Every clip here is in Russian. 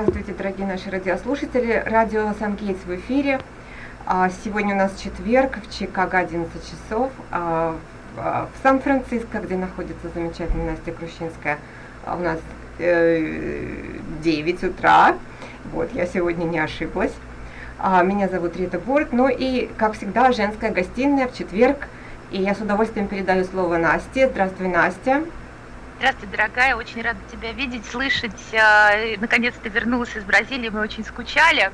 Здравствуйте, дорогие наши радиослушатели. Радио Сан-Гейтс в эфире. А, сегодня у нас четверг, в Чикаго 11 часов. А, в Сан-Франциско, где находится замечательная Настя Крущинская, у нас 9 э, утра. Вот, я сегодня не ошиблась. Меня зовут Рита Борт. Ну и, как всегда, женская гостиная в четверг. И я с удовольствием передаю слово Насте. Здравствуй, Настя. Здравствуй, дорогая, очень рада тебя видеть, слышать. А, наконец-то вернулась из Бразилии, мы очень скучали.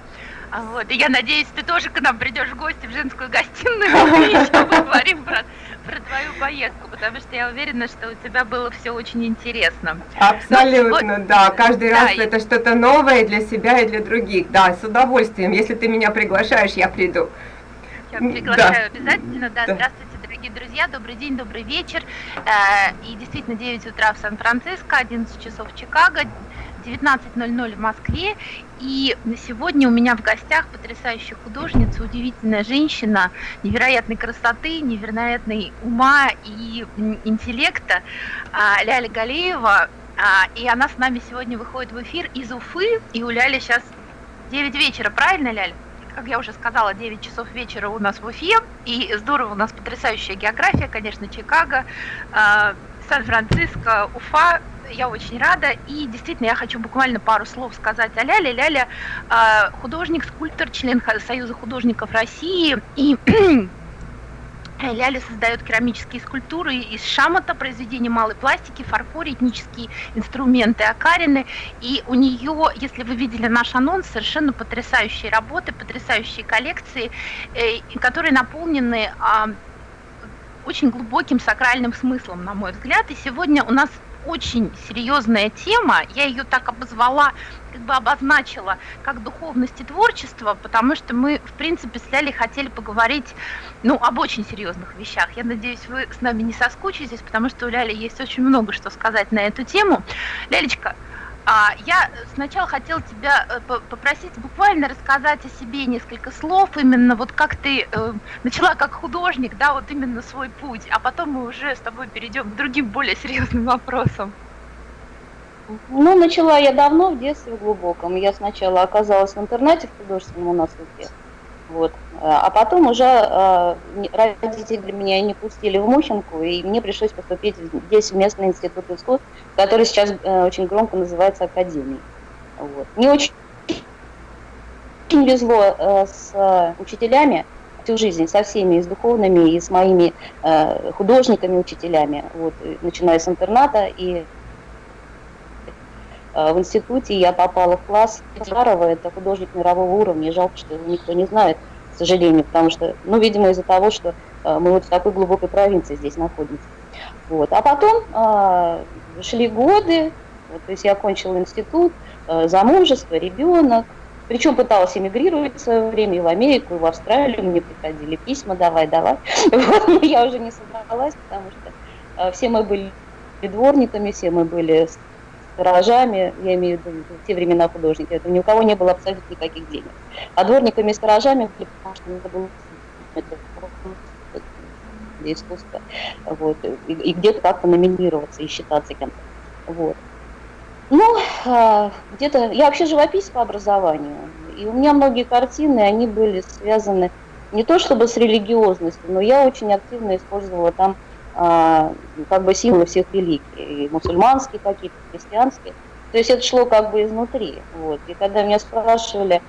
А, вот, и я надеюсь, ты тоже к нам придешь в гости в женскую гостиную, и еще поговорим про, про твою поездку, потому что я уверена, что у тебя было все очень интересно. Абсолютно, Но, да. Каждый да, раз и... это что-то новое для себя и для других. Да, с удовольствием. Если ты меня приглашаешь, я приду. Я приглашаю да. обязательно, да. да. Здравствуйте дорогие друзья, добрый день, добрый вечер. Э, и действительно 9 утра в Сан-Франциско, 11 часов в Чикаго, 19.00 в Москве. И сегодня у меня в гостях потрясающая художница, удивительная женщина, невероятной красоты, невероятной ума и интеллекта э, Ляля Галеева. Э, и она с нами сегодня выходит в эфир из Уфы. И у Ляли сейчас 9 вечера, правильно, Ляля? Как я уже сказала, 9 часов вечера у нас в Уфе, и здорово, у нас потрясающая география, конечно, Чикаго, э, Сан-Франциско, Уфа, я очень рада, и действительно я хочу буквально пару слов сказать о Ляле. Ляля э, художник, скульптор, член Союза художников России, и Ляля создает керамические скульптуры из шамота, произведения малой пластики, фарфор, этнические инструменты окарины. И у нее, если вы видели наш анонс, совершенно потрясающие работы, потрясающие коллекции, э, которые наполнены а, очень глубоким сакральным смыслом, на мой взгляд. И сегодня у нас очень серьезная тема, я ее так обозвала, как бы обозначила, как духовность и творчество, потому что мы, в принципе, с Лялей хотели поговорить, ну, об очень серьезных вещах. Я надеюсь, вы с нами не соскучитесь, потому что у Ляли есть очень много что сказать на эту тему. Лялечка, а, я сначала хотела тебя э, попросить буквально рассказать о себе несколько слов, именно вот как ты э, начала как художник, да, вот именно свой путь, а потом мы уже с тобой перейдем к другим более серьезным вопросам. Ну, начала я давно, в детстве глубоком. Я сначала оказалась в интернете в художественном у нас в вот. А потом уже э, родители меня не пустили в Мухинку, и мне пришлось поступить здесь в местный институт искусств, который сейчас э, очень громко называется Академией. Вот. Мне очень, очень везло э, с учителями всю жизнь, со всеми, и с духовными, и с моими художниками-учителями, вот, начиная с интерната и в институте я попала в класс Жарова, это художник мирового уровня, жалко, что его никто не знает, к сожалению, потому что, ну, видимо, из-за того, что э, мы вот в такой глубокой провинции здесь находимся. Вот. А потом э, шли годы, вот, то есть я окончила институт, э, замужество, ребенок, причем пыталась эмигрировать в свое время и в Америку, и в Австралию, мне приходили письма, давай, давай. Вот, но я уже не собралась, потому что э, все мы были дворниками, все мы были сторожами, я имею в виду в те времена художники, это ни у кого не было абсолютно никаких денег. А дворниками и сторожами, потому что это было для искусства, вот, и, и где-то как-то номинироваться и считаться кем-то. Вот. Ну, а, где-то, я вообще живописец по образованию, и у меня многие картины, они были связаны не то чтобы с религиозностью, но я очень активно использовала там как бы символы всех религий, и мусульманские какие-то, христианские. То есть это шло как бы изнутри. Вот. И когда меня спрашивали,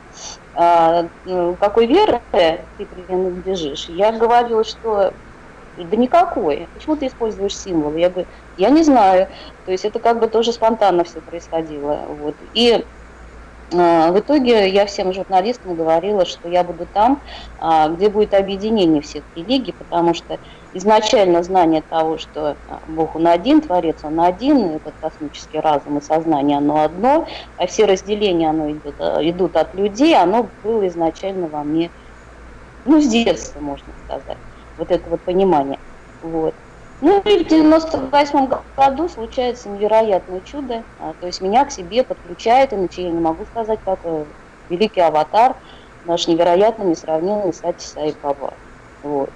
а, ну, какой веры ты принадлежишь, я говорила, что да никакой. Почему ты используешь символы? Я говорю, я не знаю. То есть это как бы тоже спонтанно все происходило. Вот. И а, в итоге я всем журналистам говорила, что я буду там, а, где будет объединение всех религий, потому что изначально знание того, что а, Бог он один, Творец он один, этот космический разум и сознание оно одно, а все разделения оно идет, идут от людей, оно было изначально во мне, ну, с детства, можно сказать, вот это вот понимание. Вот. Ну и в 98 году случается невероятное чудо, а, то есть меня к себе подключает, иначе я не могу сказать, как э, великий аватар, наш невероятно несравненный Сати Саиб Баба. Вот.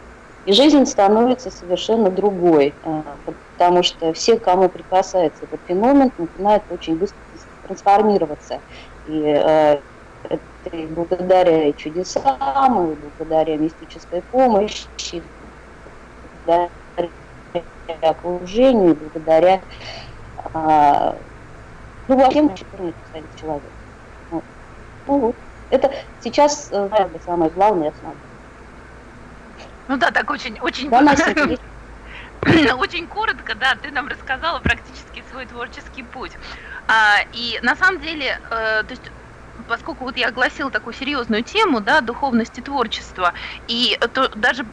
И жизнь становится совершенно другой, а, потому что все, кому прикасается этот феномен, начинает очень быстро трансформироваться. И э, это и благодаря чудесам, и благодаря мистической помощи, благодаря окружению, благодаря а, ну, вообще, который человек. Вот. Ну вот. Это сейчас, э, наверное, самое главное основное. Ну да, так очень, очень, очень коротко, да, ты нам рассказала практически свой творческий путь. А, и на самом деле, э, то есть поскольку вот я огласила такую серьезную тему, да, духовности творчества, и то даже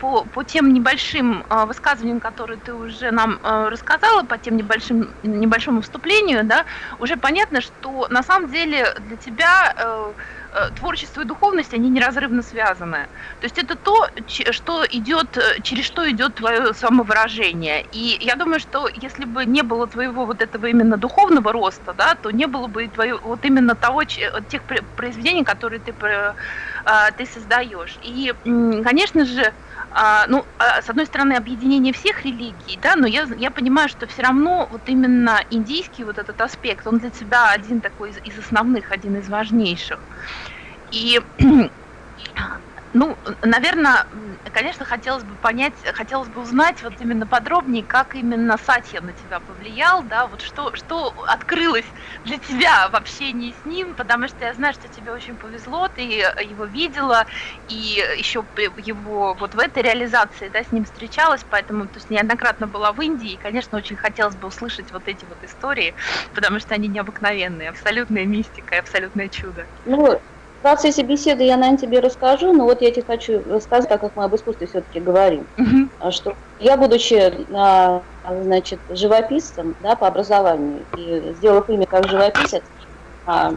по, по тем небольшим э, высказываниям, которые ты уже нам э, рассказала, по тем небольшим, небольшому вступлению, да, уже понятно, что на самом деле для тебя Э, творчество и духовность, они неразрывно связаны. То есть это то, что идет, э, через что идет твое самовыражение. И я думаю, что если бы не было твоего вот этого именно духовного роста, да, то не было бы и твоего, вот именно того, тех произведений, которые ты, э, ты создаешь. И, конечно же, а, ну, а, с одной стороны, объединение всех религий, да, но я, я понимаю, что все равно вот именно индийский вот этот аспект, он для тебя один такой из, из основных, один из важнейших. И ну, наверное, конечно, хотелось бы понять, хотелось бы узнать вот именно подробнее, как именно Сатья на тебя повлиял, да, вот что, что открылось для тебя в общении с ним, потому что я знаю, что тебе очень повезло, ты его видела, и еще его вот в этой реализации, да, с ним встречалась, поэтому, то есть неоднократно была в Индии, и, конечно, очень хотелось бы услышать вот эти вот истории, потому что они необыкновенные, абсолютная мистика, абсолютное чудо. Ну, в процессе беседы я, наверное, тебе расскажу, но вот я тебе хочу рассказать, так как мы об искусстве все-таки говорим, uh-huh. что я, будучи, а, значит, живописцем, да, по образованию, и сделав имя как живописец, а,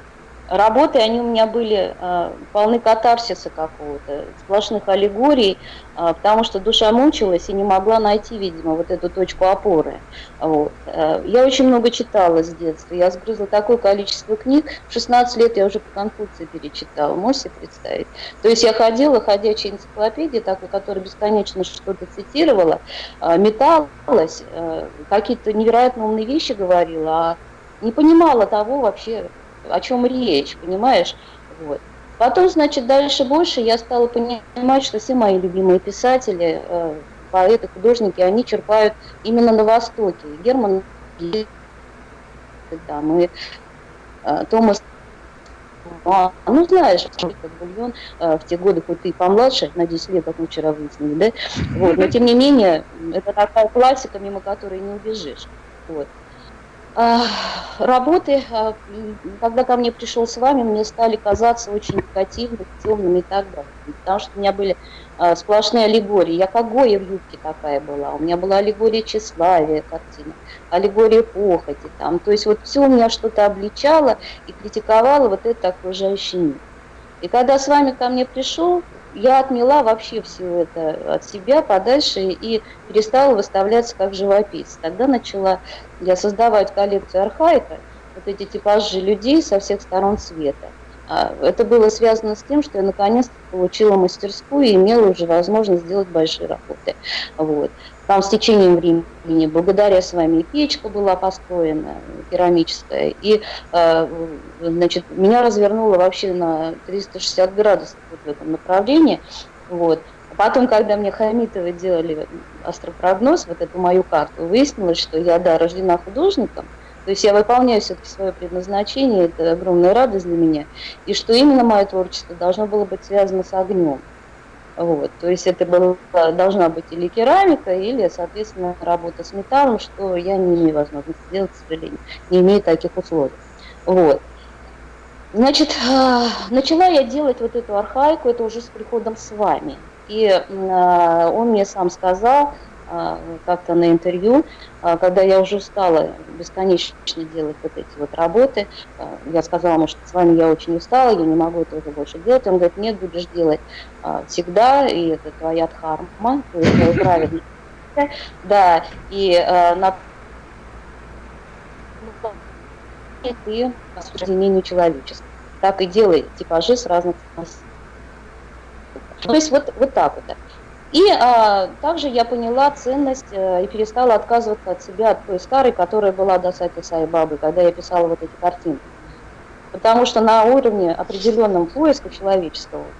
Работы, они у меня были э, полны катарсиса какого-то, сплошных аллегорий, э, потому что душа мучилась и не могла найти, видимо, вот эту точку опоры. Вот. Э, я очень много читала с детства, я сгрызла такое количество книг, в 16 лет я уже по Конфуции перечитала, можете себе представить? То есть я ходила, ходячая энциклопедия, такой, которая бесконечно что-то цитировала, э, металась, э, какие-то невероятно умные вещи говорила, а не понимала того вообще, о чем речь, понимаешь? Вот. Потом, значит, дальше больше я стала понимать, что все мои любимые писатели, э, поэты, художники, они черпают именно на Востоке. Герман там, и э, Томас а, ну, знаешь, как бульон э, в те годы, хоть ты и помладше, на 10 лет, как мы вчера выяснили, да, вот, но тем не менее, это такая классика, мимо которой не убежишь, вот. Работы, а, когда ко мне пришел с вами, мне стали казаться очень негативными, темными и так далее. Потому что у меня были а, сплошные аллегории. Я как Гоя в юбке такая была. У меня была аллегория тщеславия картина, аллегория похоти. Там. То есть вот все у меня что-то обличало и критиковало вот это окружающий мир. И когда с вами ко мне пришел, я отмела вообще все это от себя подальше и перестала выставляться как живописец. Тогда начала я создавать коллекцию архаика, вот эти типажи людей со всех сторон света. А, это было связано с тем, что я наконец-то получила мастерскую и имела уже возможность сделать большие работы. Вот. Там с течением времени, благодаря с вами, печка была построена, керамическая, и а, значит, меня развернуло вообще на 360 градусов вот в этом направлении. Вот. Потом, когда мне Хамитовы делали астропрогноз, вот эту мою карту, выяснилось, что я, да, рождена художником, то есть я выполняю все-таки свое предназначение, это огромная радость для меня, и что именно мое творчество должно было быть связано с огнем. Вот, то есть это было, должна быть или керамика, или, соответственно, работа с металлом, что я не имею возможности сделать, к сожалению, не имею таких условий. Вот. Значит, а, начала я делать вот эту архаику, это уже с приходом с вами. И а, он мне сам сказал, как-то на интервью, а, когда я уже устала бесконечно делать вот эти вот работы, а, я сказала ему, что с вами я очень устала, я не могу это уже больше делать. Он говорит, нет, будешь делать всегда, и это твоя дхарма, то есть твое праведное. Да, и на и соединению человеческого. Так и делай типажи с разных То есть вот, вот так вот. И а, также я поняла ценность а, и перестала отказываться от себя, от той старой, которая была до Сати Сайбабы, когда я писала вот эти картины. Потому что на уровне определенном поиска человеческого,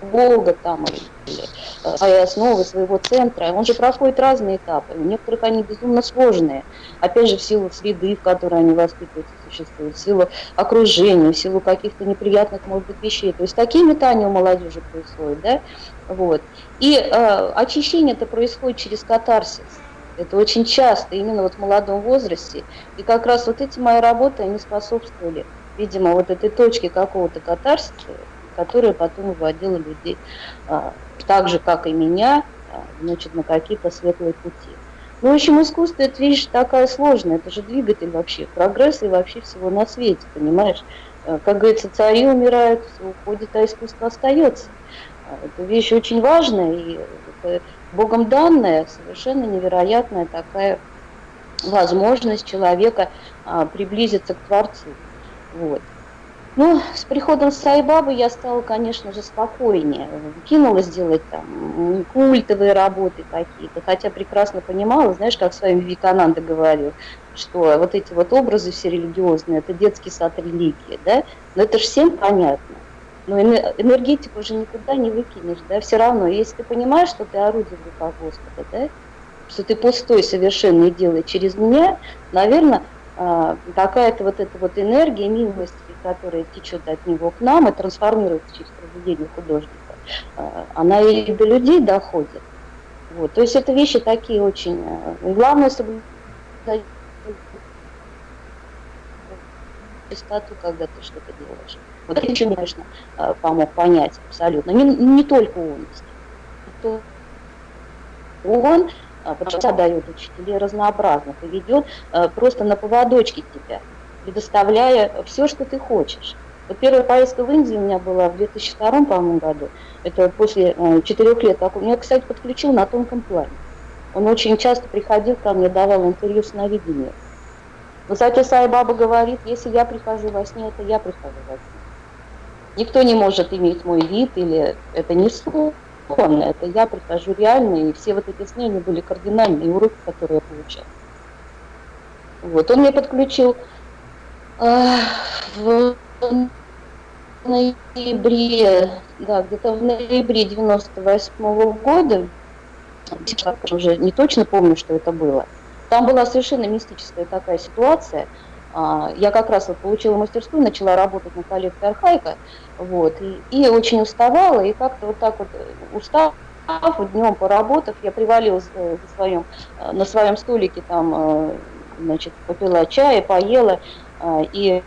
Бога там, или э, своей основы, своего центра, он же проходит разные этапы. У некоторых они безумно сложные. Опять же, в силу среды, в которой они воспитываются, существуют, в силу окружения, в силу каких-то неприятных, может быть, вещей. То есть такие метания у молодежи происходят, да? Вот. И э, очищение это происходит через катарсис. Это очень часто, именно вот в молодом возрасте. И как раз вот эти мои работы, они способствовали, видимо, вот этой точке какого-то катарсиса, которая потом выводила людей, а, так же, как и меня, а, значит, на какие-то светлые пути. Ну, в общем, искусство – это вещь такая сложная, это же двигатель вообще прогресса и вообще всего на свете, понимаешь? А, как говорится, цари умирают, все уходит, а искусство остается. Это вещь очень важная, и Богом данная, совершенно невероятная такая возможность человека а, приблизиться к Творцу. Вот. Ну, с приходом Сайбабы я стала, конечно же, спокойнее. Кинулась делать там культовые работы какие-то, хотя прекрасно понимала, знаешь, как с вами Викананда говорил, что вот эти вот образы все религиозные, это детский сад религии, да, но это же всем понятно. Но энергетику уже никуда не выкинешь, да, все равно, если ты понимаешь, что ты орудие в руках Господа, да, что ты пустой совершенно и делай через меня, наверное, а, какая-то вот эта вот энергия милости, которая течет от него к нам и трансформируется через произведение художника, а, она и до людей доходит. Вот. То есть это вещи такие очень... А, главное соблюдать чистоту, когда ты что-то делаешь. Вот это конечно, помог понять абсолютно. Не, не только он. Он а, потому дает учителей разнообразных и ведет а, просто на поводочке тебя, предоставляя все, что ты хочешь. Вот первая поездка в Индию у меня была в 2002 по-моему, году. Это после а, четырех лет. Он меня, кстати, подключил на тонком плане. Он очень часто приходил ко мне, давал интервью с наведением. Кстати, Сай Баба говорит, если я прихожу во сне, это я прихожу во сне. Никто не может иметь мой вид, или это не сон. Это я прихожу реально, и все вот эти сны, они были кардинальные уроки, которые я получала. Вот, он мне подключил э, в ноябре, да, где-то в ноябре 98 -го года, сейчас уже не точно помню, что это было, там была совершенно мистическая такая ситуация. А, я как раз вот получила мастерскую, начала работать на коллекции Архаика, вот, и, и очень уставала, и как-то вот так вот э, устав, днем поработав, я привалилась э, своем, э, на своем столике, там, значит, попила чая, поела, и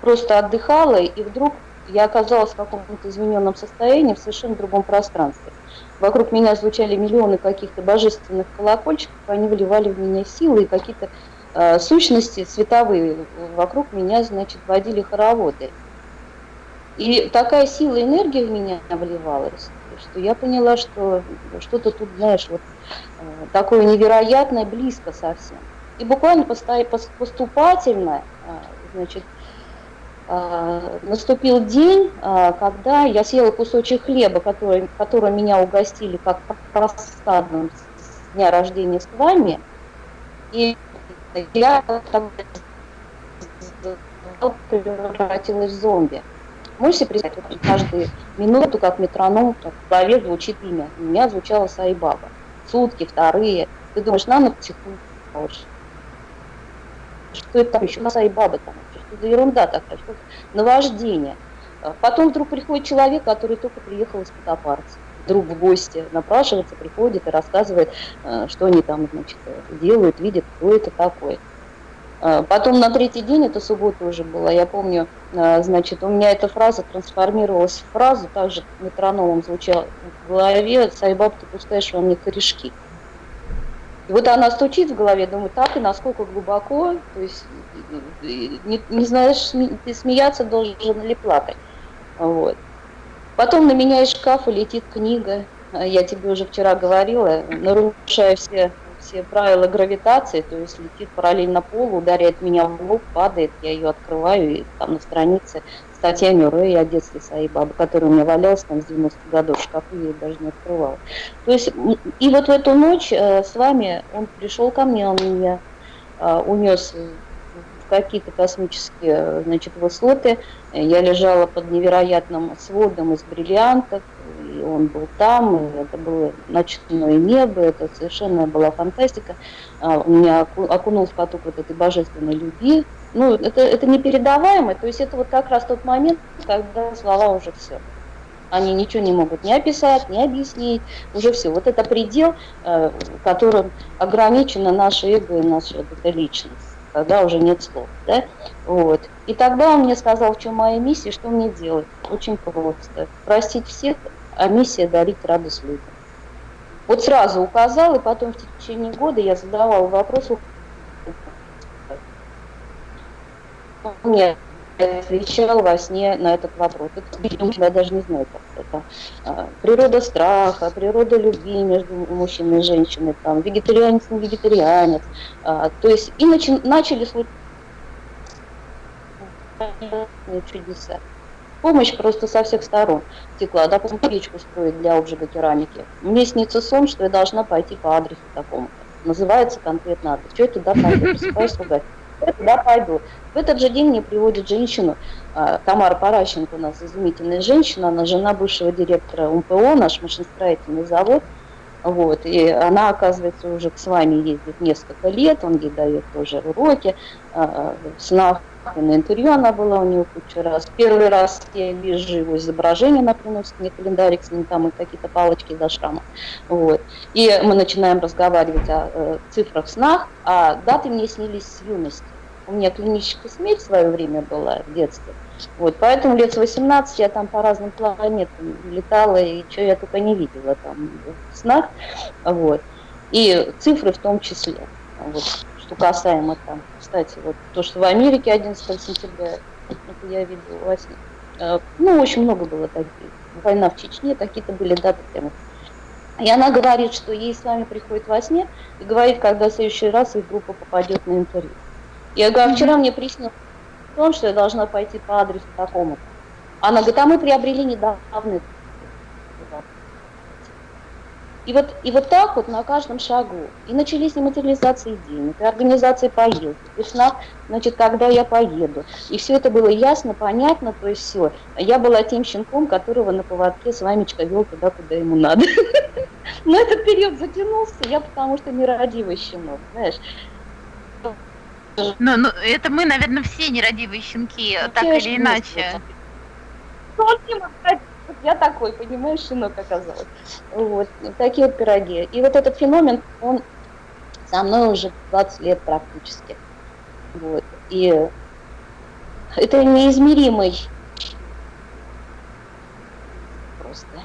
просто отдыхала, и вдруг я оказалась в каком-то измененном состоянии, в совершенно другом пространстве. Вокруг меня звучали миллионы каких-то божественных колокольчиков, они вливали в меня силы и какие-то э, сущности световые вокруг меня, значит, водили хороводы. И такая сила энергии в меня вливалась, что я поняла, что что-то тут, знаешь, вот э, такое невероятное, близко совсем. И буквально поступательно, э, значит, э, наступил день, когда я съела кусочек хлеба, который, который меня угостили как просадным с дня рождения с вами, и я превратилась в зомби. Можете представить, каждую минуту, как метроном, как в голове звучит имя. У меня звучало Сайбаба. Сутки, вторые. Ты думаешь, на на психу. Что это там еще? Сайбаба там. Что за ерунда такая? Что наваждение. Потом вдруг приходит человек, который только приехал из Котопарца. Вдруг в гости напрашивается, приходит и рассказывает, э, что они там значит, делают, видят, кто это такой. А, потом на третий день, это суббота уже была, я помню, а, значит, у меня эта фраза трансформировалась в фразу, также метрономом звучала в голове, «Сайбаб, ты пускаешь во мне корешки». И вот она стучит в голове, думаю, так и насколько глубоко, то есть не, не знаешь, ты смеяться должен или плакать. Вот. Потом на меня из шкафа летит книга, я тебе уже вчера говорила, нарушая все все правила гравитации, то есть летит параллельно полу, ударяет меня в лоб, падает, я ее открываю, и там на странице статья Мюррея о детстве своей бабы, которая у меня валялась там с 90-х годов в шкафу, я ее даже не открывала. То есть, и вот в эту ночь э, с вами он пришел ко мне, он меня э, унес какие-то космические значит, высоты. Я лежала под невероятным сводом из бриллиантов, и он был там, и это было ночное небо, это совершенно была фантастика. А, у меня окунул в поток вот этой божественной любви. Ну, это, это непередаваемо, то есть это вот как раз тот момент, когда слова уже все. Они ничего не могут ни описать, ни объяснить, уже все. Вот это предел, э, которым ограничена наше эго и наша вот эта личность, когда уже нет слов. Да? Вот. И тогда он мне сказал, в чем моя миссия, что мне делать. Очень просто. Простить всех, а миссия дарить радость людям. Вот сразу указал, и потом в течение года я задавала вопросы. Нет, отвечал во сне на этот вопрос. Это, я даже не знаю, как это. А, природа страха, природа любви между мужчиной и женщиной, там, вегетарианец, не вегетарианец. А, то есть и начи, начали случаться чудеса. Помощь просто со всех сторон текла. Допустим, печку строить для обжига керамики. Мне снится сон, что я должна пойти по адресу такому. Называется конкретно адрес. Что я туда пойду? Просыпаюсь ругать туда пойду. В этот же день мне приводит женщину, а, Тамара Паращенко у нас изумительная женщина, она жена бывшего директора УМПО, наш машиностроительный завод. Вот, и она, оказывается, уже с вами ездит несколько лет, он ей дает тоже уроки, а, в снах и на интервью она была у него кучу раз. Первый раз я вижу его изображение, она приносит мне календарик с ним там и какие-то палочки за шрама. Вот. И мы начинаем разговаривать о э, цифрах снах, а даты мне снились с юности. У меня клиническая смерть в свое время была в детстве. Вот, поэтому лет с 18 я там по разным планетам летала, и что я только не видела там в снах. Вот. И цифры в том числе. Вот, что касаемо там, кстати, вот то, что в Америке 11 сентября, это я видела во сне. Ну, очень много было таких. Война в Чечне, какие-то были даты прямо. И она говорит, что ей с вами приходит во сне и говорит, когда в следующий раз их группа попадет на интервью. Я говорю, а вчера мне приснилось том, что я должна пойти по адресу такому-то. Она говорит, а мы приобрели недавно. И вот, и вот так вот на каждом шагу. И начались нематериализации денег, и организации поездок, и снах, значит, когда я поеду. И все это было ясно, понятно, то есть все. Я была тем щенком, которого на поводке с вами вел туда, куда ему надо. Но этот период затянулся, я потому что нерадивый щенок, знаешь. Ну, ну, это мы, наверное, все нерадивые щенки, ну, так или иначе. Я такой, понимаешь, щенок оказалось. Вот, такие вот пироги. И вот этот феномен, он со мной уже 20 лет практически. Вот. И это неизмеримый просто.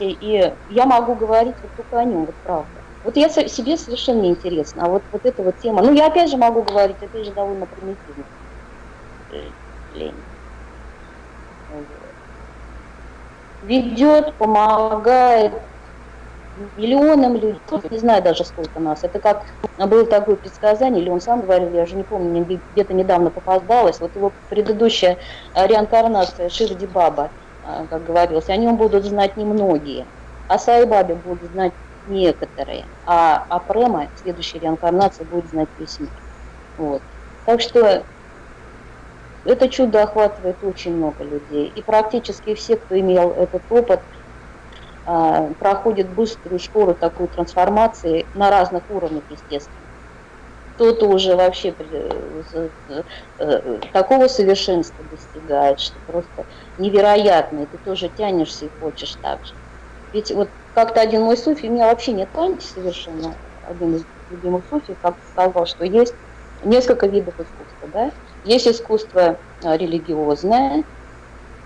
И я могу говорить вот только о нем, вот правда. Вот я себе совершенно интересно, а вот, вот эта вот тема, ну я опять же могу говорить, опять же довольно примитивно. Ведет, помогает миллионам людей, не знаю даже сколько нас. Это как было такое предсказание, или он сам говорил, я уже не помню, где-то недавно попадалось, вот его предыдущая реинкарнация Ширди Баба, а, как говорилось, о нем будут знать немногие, а Сайбабе будут знать некоторые, а Апрема, следующая реинкарнация, будет знать мир. Вот. Так что это чудо охватывает очень много людей. И практически все, кто имел этот опыт, а, проходит быструю школу такой трансформации на разных уровнях, естественно. Кто-то уже вообще э, э, такого совершенства достигает, что просто невероятно, и ты тоже тянешься и хочешь так же. Ведь вот как-то один мой суфий, у меня вообще нет памяти совершенно, один из любимых суфий, как сказал, что есть несколько видов искусства, да? Есть искусство а, религиозное,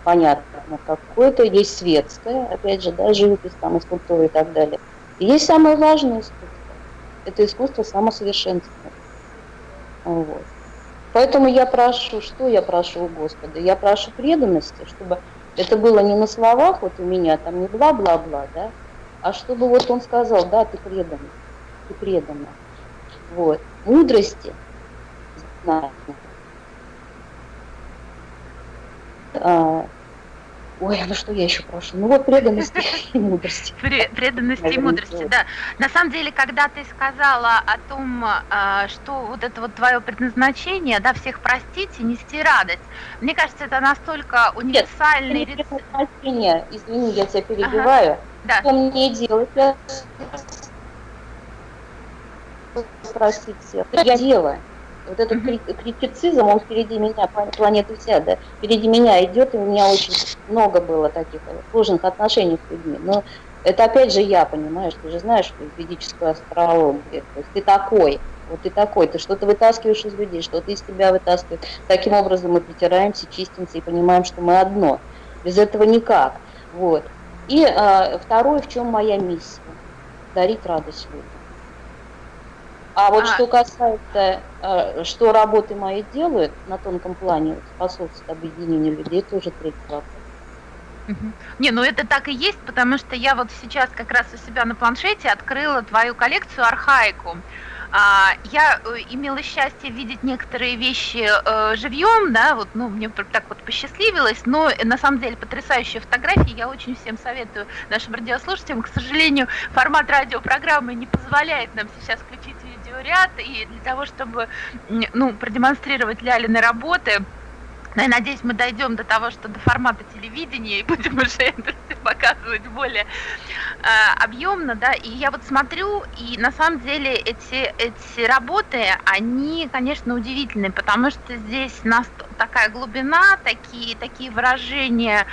понятно, какое-то, есть светское, опять же, да, живопись, там, и скульптура и так далее. И есть самое важное искусство, это искусство самосовершенствования. Вот. Поэтому я прошу, что я прошу у Господа? Я прошу преданности, чтобы это было не на словах, вот у меня там не бла-бла-бла, да, а чтобы вот он сказал, да, ты предан, ты предана. Вот. Мудрости, знания, Ой, ну что я еще прошу? Ну вот преданности и мудрости. Преданности и мудрости, да. На самом деле, когда ты сказала о том, а, что вот это вот твое предназначение, да, всех простить и нести радость, мне кажется, это настолько универсальный Нет, предназначение, извини, я тебя перебиваю. Да. Что мне делать? Я спросить всех. Я делаю. Вот этот критицизм, он впереди меня, планеты вся, да, впереди меня идет, и у меня очень много было таких сложных отношений с людьми. Но это опять же я, понимаешь, ты же знаешь, что ведическую астрологию, то есть ты такой, вот ты такой, ты что-то вытаскиваешь из людей, что-то из тебя вытаскивает. Таким образом мы притираемся, чистимся и понимаем, что мы одно. Без этого никак. Вот. И а, второе, в чем моя миссия? Дарить радость людям. А вот а. что касается, э, что работы мои делают на тонком плане, способствует объединению людей, это уже третий вопрос. Не, ну это так и есть, потому что я вот сейчас как раз у себя на планшете открыла твою коллекцию архаику. А, я э, имела счастье видеть некоторые вещи э, живьем, да, вот, ну, мне так вот посчастливилось, но на самом деле потрясающие фотографии, я очень всем советую нашим радиослушателям. К сожалению, формат радиопрограммы не позволяет нам сейчас включить видеоряд, и для того, чтобы, ну, продемонстрировать Лялины работы, но ну, я надеюсь, мы дойдем до того, что до формата телевидения и будем уже это показывать более э, объемно, да. И я вот смотрю, и на самом деле эти, эти работы, они, конечно, удивительные, потому что здесь нас такая глубина, такие, такие выражения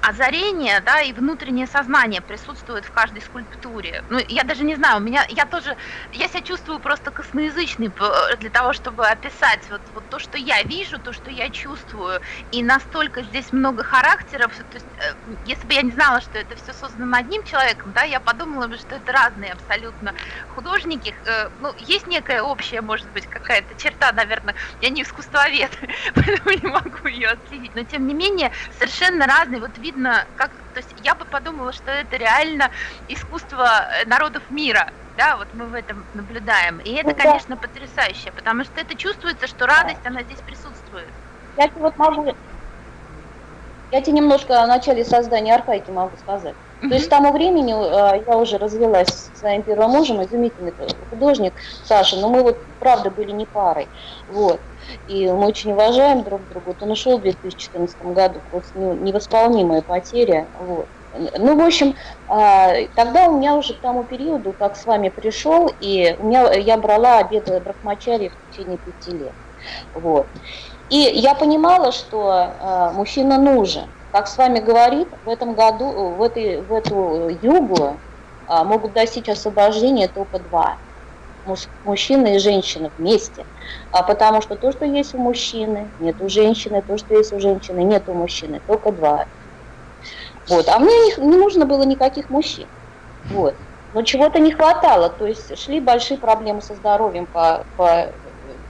озарение, да, и внутреннее сознание присутствует в каждой скульптуре. Ну, я даже не знаю, у меня, я тоже, я себя чувствую просто косноязычной для того, чтобы описать вот, вот то, что я вижу, то, что я чувствую, и настолько здесь много характеров, то есть, э, если бы я не знала, что это все создано одним человеком, да, я подумала бы, что это разные абсолютно художники, э, ну, есть некая общая, может быть, какая-то черта, наверное, я не искусствовед, поэтому не могу ее отследить, но тем не менее, совершенно разные разный, вот видно, как, то есть я бы подумала, что это реально искусство э, народов мира, да, вот мы в этом наблюдаем. И это, ну конечно, потрясающе, потому что это чувствуется, что радость, она здесь присутствует. Я вот могу, я тебе немножко о начале создания архаики могу сказать. То есть к тому времени э, я уже развелась с своим первым мужем, изумительный художник Саша, но мы вот правда были не парой. Вот. И мы очень уважаем друг друга. Вот он ушел в 2014 году, просто невосполнимая потеря. Вот. Ну, в общем, а, тогда у меня уже к тому периоду, как с вами пришел, и у меня, я брала обеды брахмачари в течение пяти лет. Вот. И я понимала, что а, мужчина нужен. Как с вами говорит, в этом году, в, этой, в эту югу а, могут достичь освобождения только два мужчина и женщина вместе. А потому что то, что есть у мужчины, нет у женщины, то, что есть у женщины, нет у мужчины, только два. Вот. А мне не, не нужно было никаких мужчин. Вот. Но чего-то не хватало, то есть шли большие проблемы со здоровьем по, по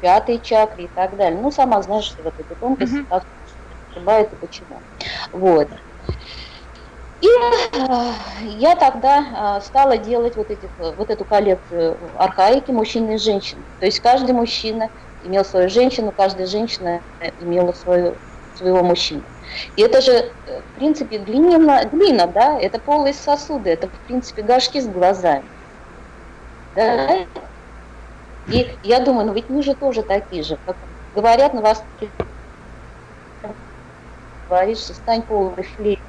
пятой чакре и так далее. Ну, сама знаешь, что вот эти тонкости, как ошибает и почему. Вот. И э, я тогда э, стала делать вот, этих, вот эту коллекцию архаики мужчин и женщин. То есть каждый мужчина имел свою женщину, каждая женщина имела свою, своего мужчину. И это же, э, в принципе, глина, глина, да, это полые сосуды, это, в принципе, горшки с глазами. Да? И я думаю, ну ведь мы же тоже такие же, как говорят на вас, говоришь, стань полной флейтой,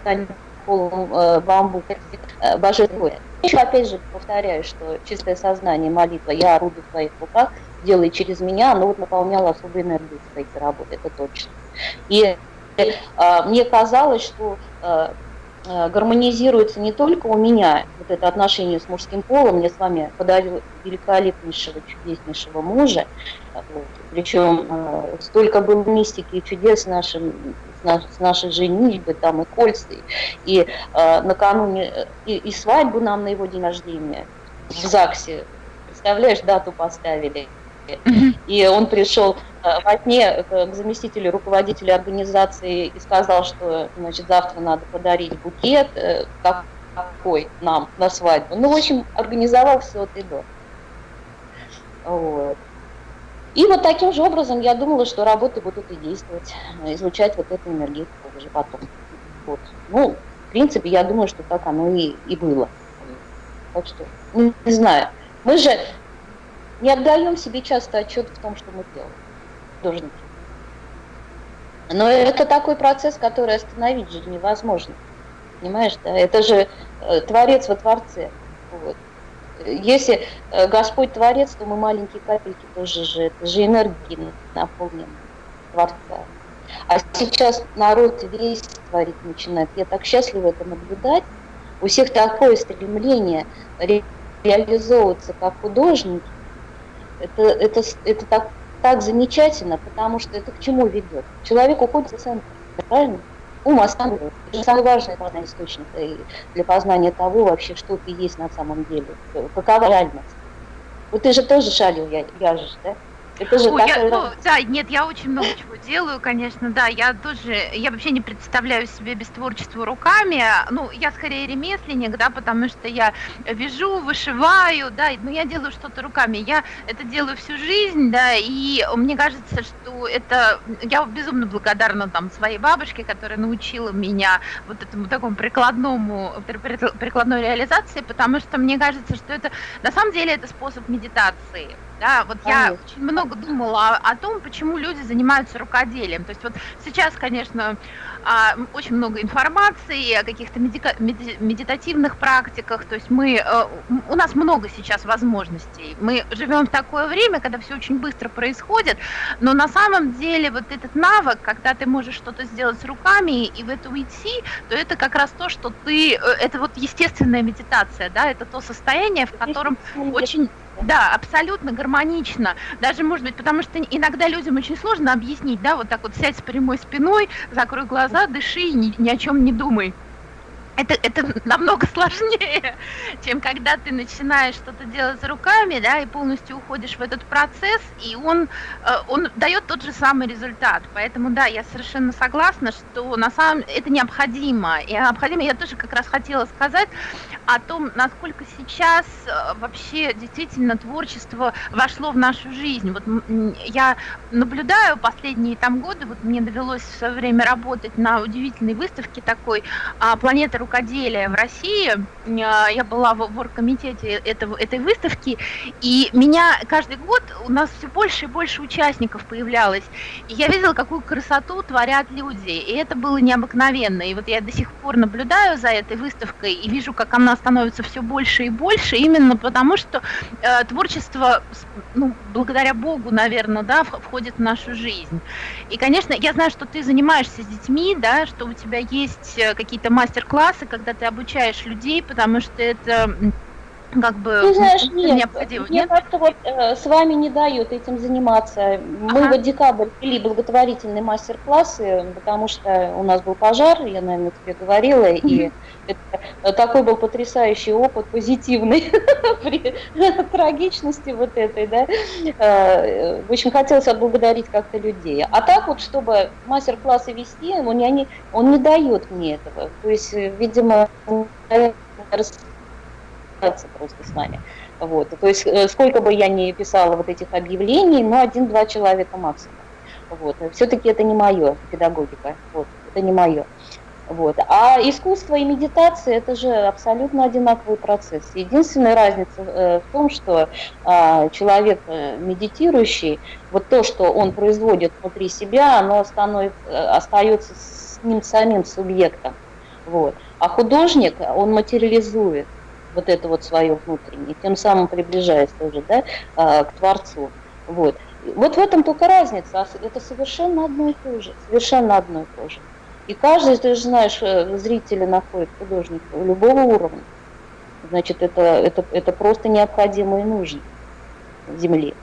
стань полом э, бамбук, э, божественное. Еще опять же повторяю, что чистое сознание, молитва, я орудую в твоих руках, делай через меня, оно вот наполняло особой энергией своей работы, это точно. И э, мне казалось, что э, э, гармонизируется не только у меня вот это отношение с мужским полом, мне с вами подарил великолепнейшего, чудеснейшего мужа, вот, причем э, столько было мистики и чудес нашим с нашей женитьбы, там и кольца, и э, накануне, и, и свадьбу нам на его день рождения в ЗАГСе, представляешь, дату поставили. И он пришел э, во сне к заместителю руководителя организации и сказал, что значит, завтра надо подарить букет, э, какой нам на свадьбу. Ну, в общем, организовал все от и до. Вот. И вот таким же образом я думала, что работы будут и действовать, излучать вот эту энергетику уже потом. Вот. Ну, в принципе, я думаю, что так оно и, и было. Так что, не, не знаю. Мы же не отдаем себе часто отчет в том, что мы делаем, художники. Но это такой процесс, который остановить же невозможно. Понимаешь, да? Это же э, творец во творце. Вот. Если э, Господь творец, то мы маленькие капельки тоже же, это же энергии наполнены Творца. А сейчас народ весь творить начинает. Я так счастлива это наблюдать. У всех такое стремление ре реализовываться как художники. Это, это, это так, так замечательно, потому что это к чему ведет? Человек уходит из центра, правильно? Ум останавливает. Это самый важный наверное, источник для познания того вообще, что ты есть на самом деле, какова реальность. Вот ты же тоже шалил, я, вяжешь, да? Это же Ой, я, ну, да, нет, я очень много чего делаю, конечно, да, я тоже, я вообще не представляю себе без творчества руками, ну, я скорее ремесленник, да, потому что я вяжу, вышиваю, да, но я делаю что-то руками, я это делаю всю жизнь, да, и мне кажется, что это, я безумно благодарна там своей бабушке, которая научила меня вот этому такому прикладному, прикладной реализации, потому что мне кажется, что это, на самом деле, это способ медитации, да, вот Конечно. я очень много думала о, о том, почему люди занимаются рукоделием. То есть вот сейчас, конечно, а, очень много информации о каких-то медика, меди, медитативных практиках. То есть мы, а, у нас много сейчас возможностей. Мы живем в такое время, когда все очень быстро происходит, но на самом деле вот этот навык, когда ты можешь что-то сделать с руками и в это уйти, то это как раз то, что ты, э, это вот естественная медитация, да, это то состояние, в котором очень да, абсолютно гармонично. Даже, может быть, потому что иногда людям очень сложно объяснить, да, вот так вот сядь с прямой спиной, закрой глаза, дыши и ни, ни о чем не думай это, это намного сложнее, чем когда ты начинаешь что-то делать руками, да, и полностью уходишь в этот процесс, и он, э, он дает тот же самый результат. Поэтому, да, я совершенно согласна, что на самом это необходимо. И необходимо, я тоже как раз хотела сказать о том, насколько сейчас э, вообще действительно творчество вошло в нашу жизнь. Вот я наблюдаю последние там годы, вот мне довелось в свое время работать на удивительной выставке такой а, «Планета рукоделия в России. А, я была в оргкомитете этого, этой выставки, и меня каждый год у нас все больше и больше участников появлялось. И я видела, какую красоту творят люди, и это было необыкновенно. И вот я до сих пор наблюдаю за этой выставкой и вижу, как она становится все больше и больше, именно потому что э, творчество, ну, благодаря Богу, наверное, да, входит в нашу жизнь. И, конечно, я знаю, что ты занимаешься с детьми, да, что у тебя есть э, какие-то мастер-классы, классы, когда ты обучаешь людей, потому что это как бы ты знаешь, нет, необходимо. Мне нет? как-то вот э, с вами не дают этим заниматься. Мы ага. в декабрь вели благотворительные мастер-классы, потому что у нас был пожар, я, наверное, тебе говорила, и это, такой был потрясающий опыт, позитивный, при трагичности вот этой, да. Э, очень хотелось отблагодарить как-то людей. А так вот, чтобы мастер-классы вести, он не, он не дает мне этого. То есть, видимо, просто с нами. Вот. То есть э, сколько бы я ни писала вот этих объявлений, но один-два человека максимум. Вот. Все-таки это не мое, педагогика. Вот. Это не мое. Вот. А искусство и медитация это же абсолютно одинаковый процесс. Единственная разница э, в том, что э, человек э, медитирующий, вот то, что он производит внутри себя, оно становится, остается с ним самим субъектом. Вот. А художник, он материализует вот это вот свое внутреннее, тем самым приближаясь тоже да, а, к Творцу. Вот. вот в этом только разница, а это совершенно одно и то же, совершенно одно и то же. И каждый, ты же знаешь, э, зрители находят художника любого уровня. Значит, это, это, это просто необходимо и нужно Земле.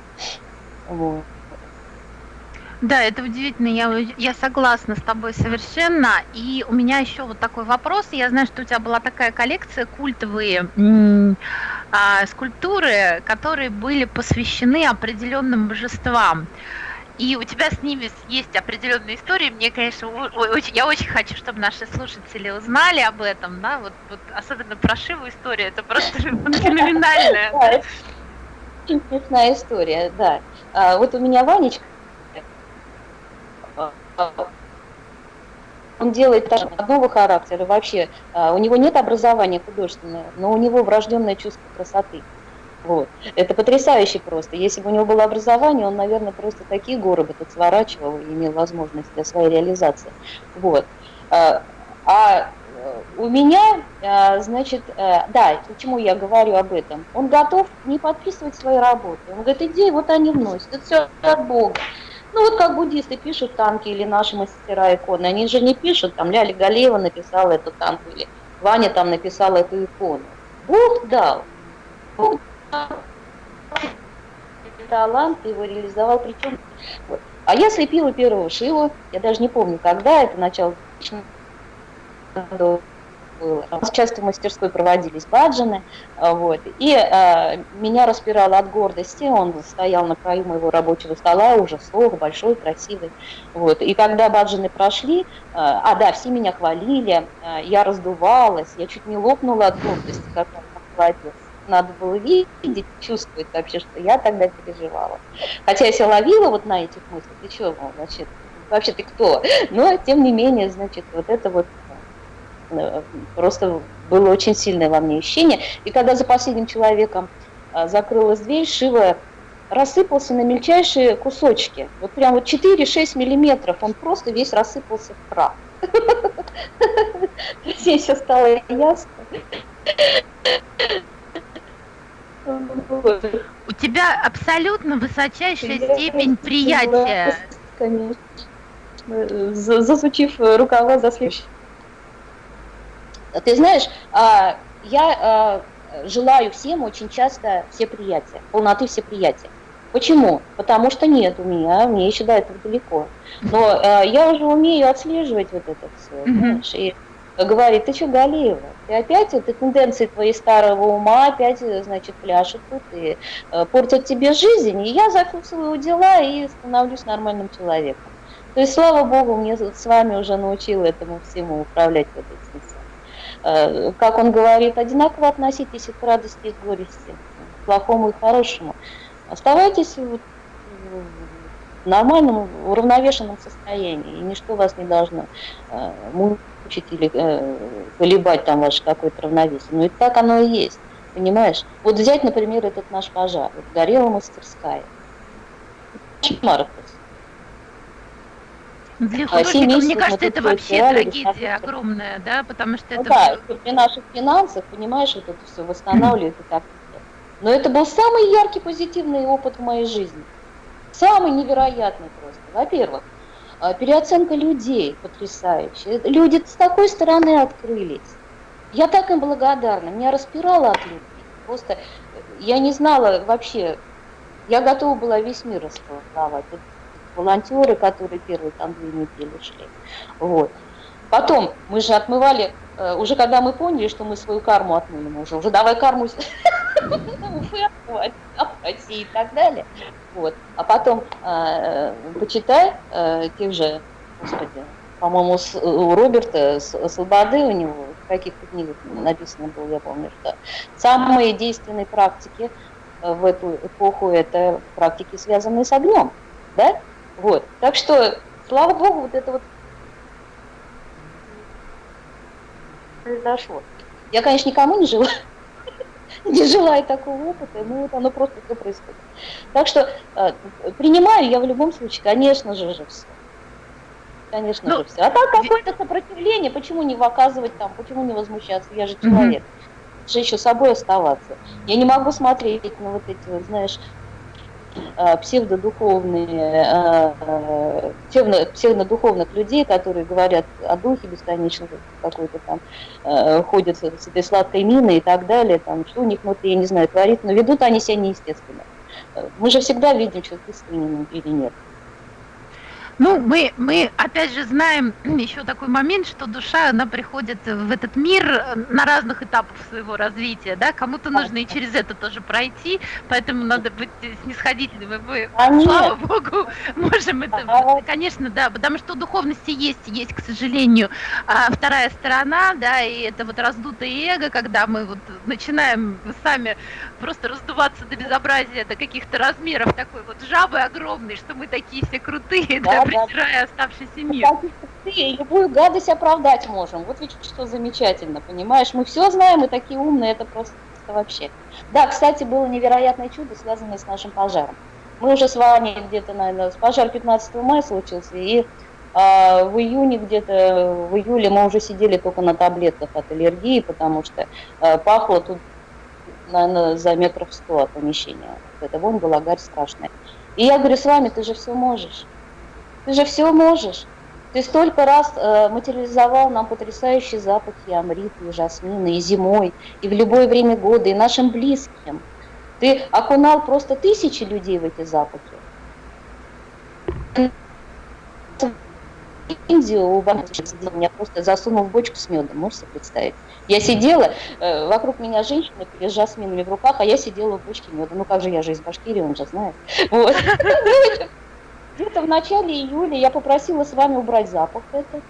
Вот. Да, это удивительно, я, я согласна с тобой совершенно. И у меня еще вот такой вопрос. Я знаю, что у тебя была такая коллекция культовые а, скульптуры, которые были посвящены определенным божествам. И у тебя с ними есть определенные истории. Мне, конечно, очень, я очень хочу, чтобы наши слушатели узнали об этом, да, вот, вот особенно про Шиву история, это просто феноменальная. смешная история, да. А, вот у меня Ванечка, он делает одного характера вообще. А, у него нет образования художественного, но у него врожденное чувство красоты. Вот. Это потрясающе просто. Если бы у него было образование, он, наверное, просто такие горы бы тут сворачивал и имел возможность для своей реализации. Вот. А, а у меня, а, значит, э, да, почему я говорю об этом? Он готов не подписывать свои работы. Он говорит, иди, вот они вносят, это все от Бога. Ну вот как буддисты пишут танки или наши мастера иконы, они же не пишут, там Ляля Галеева написала эту танку или Ваня там написал эту икону. Бог дал. Бог дал талант, его реализовал, причем... Вот. А я слепила первого Шиву, я даже не помню, когда, это начало было. Часто в мастерской проводились баджаны, а, вот, и а, меня распирало от гордости, он стоял на краю моего рабочего стола, уже сох, большой, красивый, вот, и когда баджаны прошли, а, а да, все меня хвалили, а, я раздувалась, я чуть не лопнула от гордости, как он молодец надо было видеть, чувствовать вообще, что я тогда переживала. Хотя я себя ловила вот на этих мыслях, ты что, значит, вообще ты кто? Но, тем не менее, значит, вот это вот Э, просто было очень сильное во мне ощущение. И когда за последним человеком э, закрылась дверь, Шива рассыпался на мельчайшие кусочки. Вот прям вот 4-6 миллиметров, он просто весь рассыпался в прах. Здесь все стало ясно. У тебя абсолютно высочайшая степень приятия. Конечно. Засучив рукава за следующий. Ты знаешь, а, я а, желаю всем очень часто все приятия, полноты все приятия. Почему? Потому что нет у меня, мне еще до этого далеко. Но э, я уже умею отслеживать вот это все, знаешь, и говорит, ты что, Галиева, ты опять, это тенденции твоей старого ума опять, значит, пляшут тут и э, портят тебе жизнь, и я зафиксирую дела и становлюсь нормальным человеком. То есть, слава Богу, мне с вами уже научил этому всему управлять вот этим как он говорит, одинаково относитесь к радости и к горести, к плохому и хорошему. Оставайтесь в нормальном, уравновешенном состоянии, и ничто вас не должно э, мучить или э, колебать там ваше какое-то равновесие. Но и так оно и есть, понимаешь? Вот взять, например, этот наш пожар, вот горела мастерская. Кошмар для а художника, мне кажется, это вообще трагедия огромная, да, потому что ну, это... Да, при наших финансах, понимаешь, вот это все восстанавливает и так Но это был самый яркий позитивный опыт в моей жизни. Самый невероятный просто. Во-первых, а, переоценка людей потрясающая. Люди с такой стороны открылись. Я так им благодарна. Меня распирало от любви. Просто я не знала вообще, я готова была весь мир расцеловать волонтеры, которые первые там две недели шли. Вот. Потом мы же отмывали, э, уже когда мы поняли, что мы свою карму отмыли, мы уже, уже давай карму и так далее. Вот. А потом э, почитай э, тех же, господи, по-моему, у Роберта Слободы у него в каких-то книгах написано было, я помню, что самые действенные практики в эту эпоху это практики, связанные с огнем. Да? Вот. Так что, слава богу, вот это вот произошло. Я, конечно, никому не желаю, не желаю такого опыта, но вот оно просто все происходит. Так что э, принимаю я в любом случае, конечно же, же все. Конечно ну, же все. А так какое-то сопротивление, почему не выказывать там, почему не возмущаться, я же человек. Угу. же еще собой оставаться. Я не могу смотреть на вот эти, вот, знаешь, псевдодуховные, э, псевдо, псевдодуховных людей, которые говорят о духе бесконечно какой-то там, э, ходят с этой сладкой миной и так далее, там, что у них внутри, я не знаю, творится, но ведут они себя неестественно. Мы же всегда видим, что искренним или нет. Ну, мы, мы опять же знаем еще такой момент, что душа, она приходит в этот мир э, на разных этапах своего развития, да, кому-то нужно и через это тоже пройти, поэтому надо быть снисходительным, мы, а слава нет. Богу, можем это, а конечно, да, потому что у духовности есть, есть, к сожалению, а, вторая сторона, да, и это вот раздутое эго, когда мы вот начинаем сами просто раздуваться до безобразия, до каких-то размеров такой вот жабы огромной, что мы такие все крутые, да, да презирая оставшийся мир. И любую гадость оправдать можем. Вот ведь что замечательно, понимаешь? Мы все знаем, мы такие умные, это просто вообще. Да, кстати, было невероятное чудо, связанное с нашим пожаром. Мы уже с вами где-то, наверное, пожар 15 мая случился, и а в июне где-то, в июле мы уже сидели только на таблетках от аллергии, потому что а, пахло тут, наверное, за метров сто помещения. Это вонь была, гарь страшная. И я говорю, с вами ты же все можешь. Ты же все можешь. Ты столько раз э, материализовал нам потрясающие запахи амриты и жасмина, и зимой, и в любое время года, и нашим близким. Ты окунал просто тысячи людей в эти запахи. Индию у меня просто засунул в бочку с медом, можете представить? Я сидела, э, вокруг меня женщины с жасминами в руках, а я сидела в бочке меда. Ну как же, я же из Башкирии, он же знает. Вот. Где-то в начале июля я попросила с вами убрать запах этот.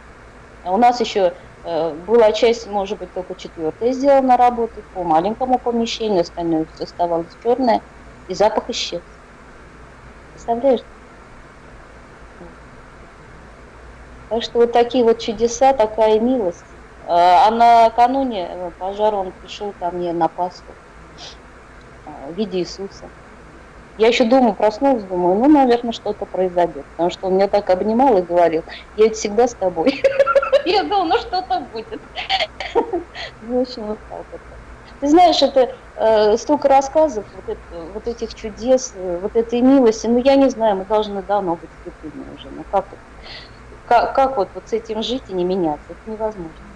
У нас еще э, была часть, может быть, только четвертая сделана работы по маленькому помещению, остальное все оставалось черное, и запах исчез. Представляешь? Так что вот такие вот чудеса, такая милость. Э, а накануне э, пожара он пришел ко мне на Пасху в виде Иисуса. Я еще дома проснулась, думаю, ну, наверное, что-то произойдет. Потому что он меня так обнимал и говорил, я ведь всегда с тобой. Я думала, ну что-то будет. Ну, в общем, вот. Ты знаешь, это э, столько рассказов, вот, этих чудес, э, вот этой милости. Ну, я не знаю, мы должны давно быть слепыми уже. Ну, как, как вот, вот с этим жить и не меняться? Это невозможно.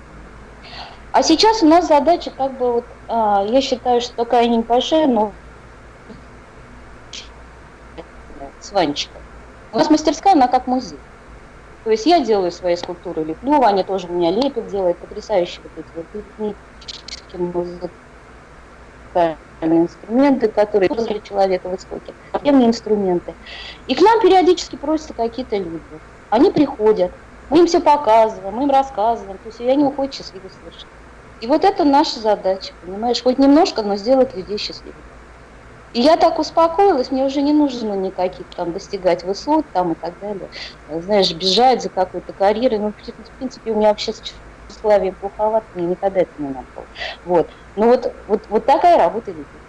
А сейчас у нас задача, как бы вот, э, я считаю, что такая небольшая, но с Ванечкой. У нас мастерская, она как музей. То есть я делаю свои скульптуры, леплю, Ваня тоже у меня лепит, делает потрясающие вот эти вот музыкальные инструменты, которые для человека в истоке, древние инструменты. И к нам периодически просятся какие-то люди. Они приходят, мы им все показываем, мы им рассказываем, то есть и они уходят счастливы совершенно. И вот это наша задача, понимаешь, хоть немножко, но сделать людей счастливыми. И я так успокоилась, мне уже не нужно никаких там достигать высот там и так далее. Знаешь, бежать за какой-то карьерой. Ну, в принципе, у меня вообще с тщеславием плоховато, мне никогда это не надо было. Вот. Ну вот, вот, вот такая работа людей.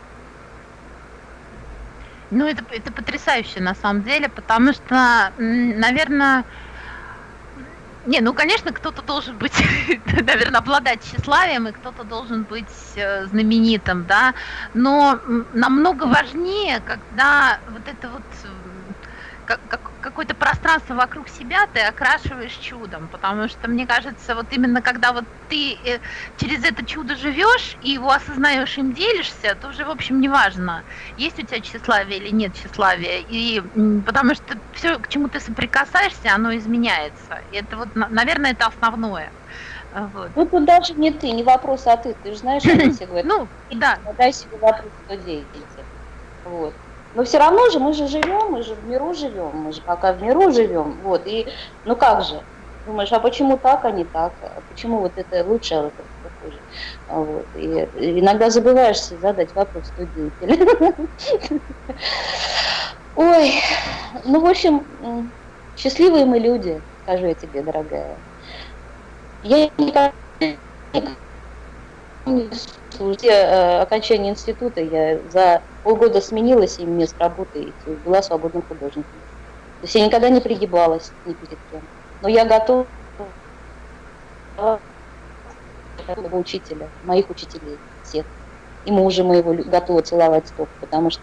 Ну, это, это потрясающе на самом деле, потому что, наверное, не, ну, конечно, кто-то должен быть, наверное, обладать тщеславием, и кто-то должен быть э, знаменитым, да, но намного важнее, когда вот это вот как, как, какое-то пространство вокруг себя ты окрашиваешь чудом, потому что мне кажется, вот именно когда вот ты э, через это чудо живешь и его осознаешь, им делишься, то уже, в общем, не важно, есть у тебя тщеславие или нет тщеславия, и потому что все, к чему ты соприкасаешься, оно изменяется. И это вот, наверное, это основное. Вот. Ну, тут даже не ты, не вопрос, а ты. Ты же знаешь, что все говорят. Ну, да. Дай себе вопрос, кто деятель. Вот. Но все равно же мы же живем, мы же в миру живем, мы же пока в миру живем. Вот, и ну как же? Думаешь, а почему так, а не так? А почему вот это лучше, а вот это хуже? А вот. И, иногда забываешься задать вопрос студенту. Ой, ну, в общем, счастливые мы люди, скажу я тебе, дорогая. Я никогда После э, окончания института я за полгода сменила 7 мест работы и была свободным художником. То есть я никогда не пригибалась ни перед кем. Но я готова учителя, моих учителей, всех. И мужа моего готова целовать стоп, потому что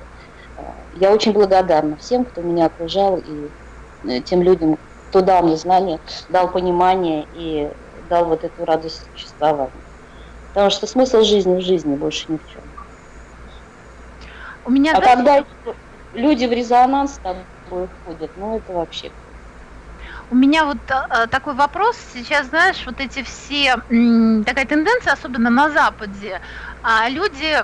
э, я очень благодарна всем, кто меня окружал, и э, тем людям, кто дал мне знания, дал понимание и дал вот эту радость существования. Потому что смысл жизни в жизни больше ни в чем. У меня, а когда люди в резонанс с тобой ну это вообще. У меня вот а, такой вопрос. Сейчас, знаешь, вот эти все, такая тенденция, особенно на Западе, а люди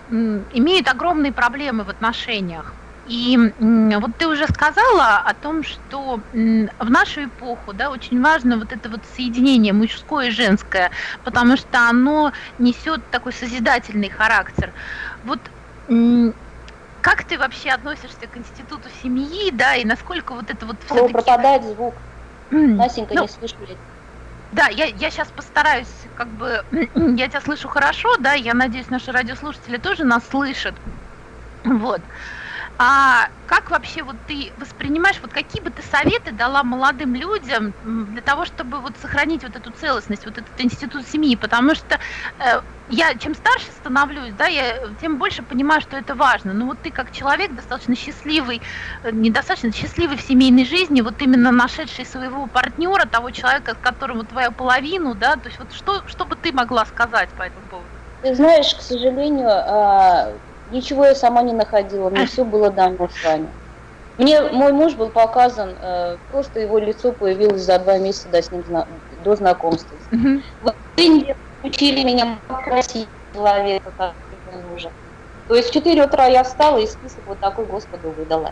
имеют огромные проблемы в отношениях. И вот ты уже сказала о том, что в нашу эпоху да, очень важно вот это вот соединение мужское и женское, потому что оно несет такой созидательный характер. Вот как ты вообще относишься к институту семьи, да, и насколько вот это вот все пропадает звук. Насенька ну, не слышу. Да, я, я сейчас постараюсь, как бы, я тебя слышу хорошо, да, я надеюсь, наши радиослушатели тоже нас слышат. Вот. А как вообще вот ты воспринимаешь, вот какие бы ты советы дала молодым людям для того, чтобы вот сохранить вот эту целостность, вот этот институт семьи? Потому что э, я чем старше становлюсь, да, я тем больше понимаю, что это важно. Но вот ты как человек достаточно счастливый, э, недостаточно счастливый в семейной жизни, вот именно нашедший своего партнера, того человека, с которым твоя половину, да, то есть вот что, что бы ты могла сказать по этому поводу? Ты знаешь, к сожалению, а, Ничего я сама не находила, мне все было дано с вами. Мне мой муж был показан, э, просто его лицо появилось за два месяца до, с ним, до знакомства. Mm-hmm. Вы не учили меня красить человека, как мужа. То есть в 4 утра я встала и список вот такой Господу выдала.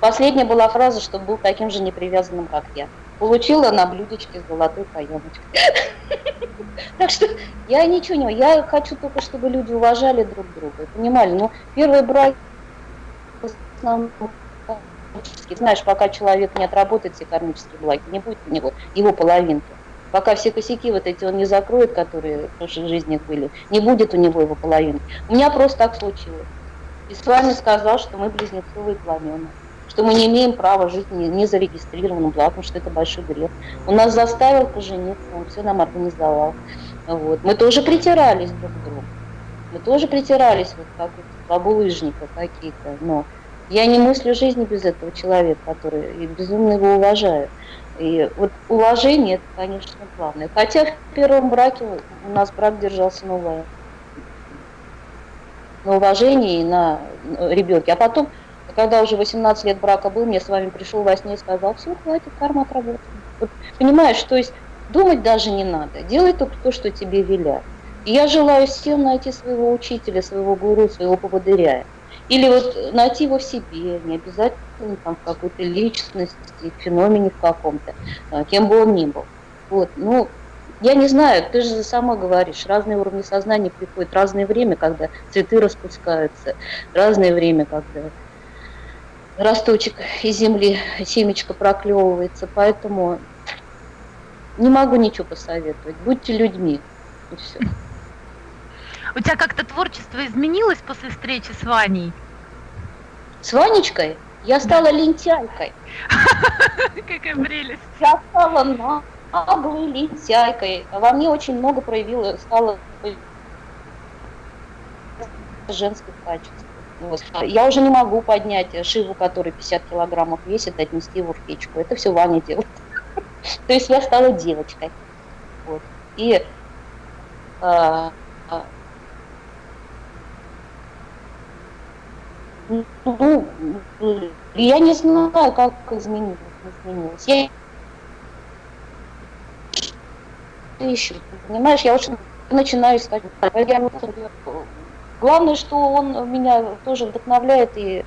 Последняя была фраза, что был таким же непривязанным, как я. Получила на блюдечке с золотой каемочкой. Так что я ничего не... Я хочу только, чтобы люди уважали друг друга, понимали. Ну, первый брак знаешь, пока человек не отработает все кармические благи, не будет у него его половинки. Пока все косяки вот эти он не закроет, которые в прошлой жизни были, не будет у него его половинки. У меня просто так случилось. И с вами сказал, что мы близнецовые пламена что мы не имеем права жить не, не зарегистрированным браком, что это большой грех. Он нас заставил пожениться, он все нам организовал. Вот. Мы тоже притирались друг к другу. Мы тоже притирались, вот как бабулыжника какие-то. Но я не мыслю жизни без этого человека, который и безумно его уважаю. И вот уважение, это, конечно, главное. Хотя в первом браке у нас брак держался на, на уважении и на ребенке. А потом когда уже 18 лет брака был, мне с вами пришел во сне и сказал, все, хватит, карма отработана. Вот, понимаешь, то есть думать даже не надо, делай только то, что тебе велят. И я желаю всем найти своего учителя, своего гуру, своего поводыря. Или вот найти его в себе, не обязательно там в какой-то личности, феномене в каком-то, а, кем бы он ни был. Вот, ну, я не знаю, ты же сама говоришь, разные уровни сознания приходят, разное время, когда цветы распускаются, разное время, когда росточек из земли, семечко проклевывается, поэтому не могу ничего посоветовать. Будьте людьми, и все. У тебя как-то творчество изменилось после встречи с Ваней? С Ванечкой? Я стала лентяйкой. Какая прелесть. Я стала наглой лентяйкой. Во мне очень много проявилось, стало женских качеств. Вот. Я уже не могу поднять Шиву, который 50 килограммов весит, отнести его в печку. Это все Ваня делает. То есть я стала девочкой. Вот. И а, ну, я не знаю, как изменилось. изменилось. Я ищу, понимаешь, я очень начинаю искать. Я Главное, что он меня тоже вдохновляет и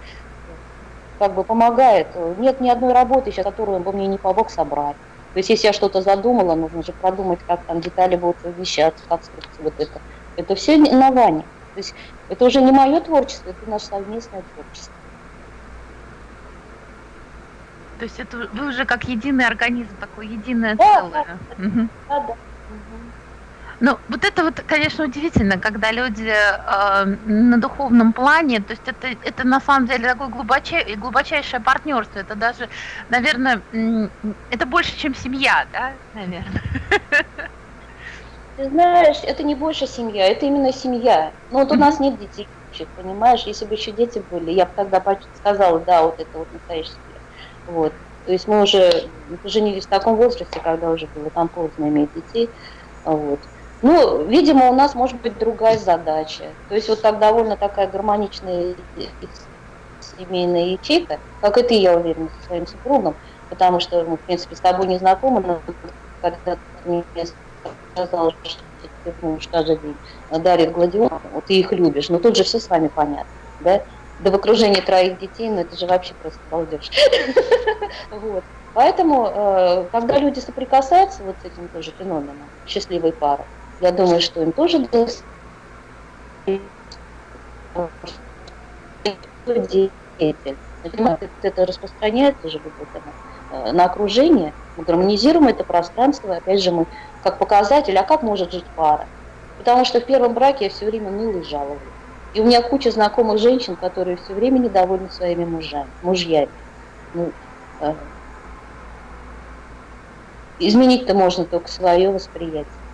как бы помогает. Нет ни одной работы сейчас, которую он бы мне не помог собрать. То есть, если я что-то задумала, нужно же продумать, как там детали будут совмещаться, как вот это. Это все на Ване. То есть, это уже не мое творчество, это наше совместное творчество. То есть это вы уже как единый организм, такое единое да, целое. Да, угу. да, да. Ну, вот это вот, конечно, удивительно, когда люди э, на духовном плане, то есть это, это на самом деле такое глубочай, глубочайшее партнерство, это даже, наверное, это больше, чем семья, да, наверное. Ты знаешь, это не больше семья, это именно семья. Ну вот у нас нет детей, понимаешь, если бы еще дети были, я бы тогда сказала, да, вот это вот настоящая семья. Вот. То есть мы уже женились в таком возрасте, когда уже было там поздно иметь детей. Вот. Ну, видимо, у нас может быть другая задача. То есть вот так довольно такая гармоничная семейная ячейка, как и ты, я уверена, со своим супругом, потому что мы, в принципе, с тобой не знакомы, но когда ты мне сказал, что ты муж каждый день дарит гладиолус, вот ты их любишь, но тут же все с вами понятно, да? Да в окружении троих детей, ну это же вообще просто балдеж. Вот. Поэтому, э, когда люди соприкасаются вот с этим тоже феноменом счастливой пары, я думаю, что им тоже деятель. Это распространяется же вот на окружение, мы гармонизируем это пространство, опять же мы как показатель, а как может жить пара? Потому что в первом браке я все время ныла и жаловалась. И у меня куча знакомых женщин, которые все время недовольны своими мужами, мужьями. Ну, э, изменить-то можно только свое восприятие.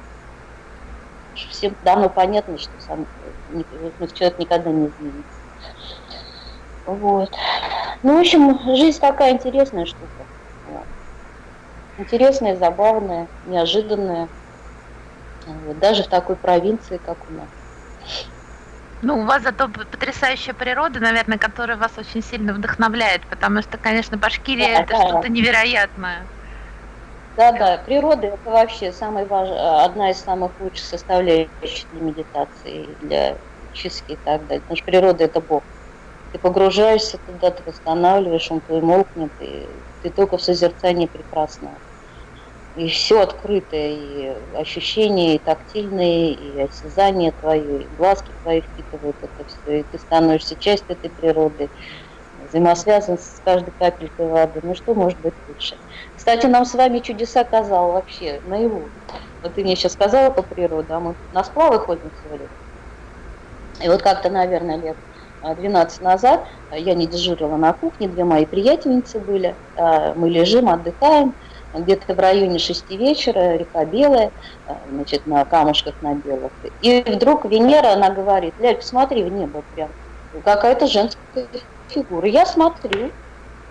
Всем давно понятно, что сам ну, человек никогда не изменится. Вот. Ну, в общем, жизнь такая интересная штука. Вот. Интересная, забавная, неожиданная. Вот. Даже в такой провинции, как у нас. Ну, у вас зато потрясающая природа, наверное, которая вас очень сильно вдохновляет, потому что, конечно, Башкирия да, это да. что-то невероятное. Да, да, природа это вообще самый важ... одна из самых лучших составляющих для медитации, для чистки и так далее. Потому что природа это Бог. Ты погружаешься туда, ты восстанавливаешь, он твой молкнет, и ты только в созерцании прекрасного. И все открытое, и ощущения, и тактильные, и осязание твое, и глазки твои впитывают это все, и ты становишься частью этой природы, взаимосвязан с каждой капелькой воды. Ну что может быть лучше? Кстати, нам с вами чудеса казал вообще наяву. Вот ты мне сейчас сказала по природе, а мы на сплавы ходим сегодня. И вот как-то, наверное, лет 12 назад я не дежурила на кухне, две мои приятельницы были, а, мы лежим, отдыхаем, где-то в районе 6 вечера, река Белая, а, значит, на камушках на белых. И вдруг Венера, она говорит, Ляль, посмотри в небо прям, какая-то женская фигура. Я смотрю,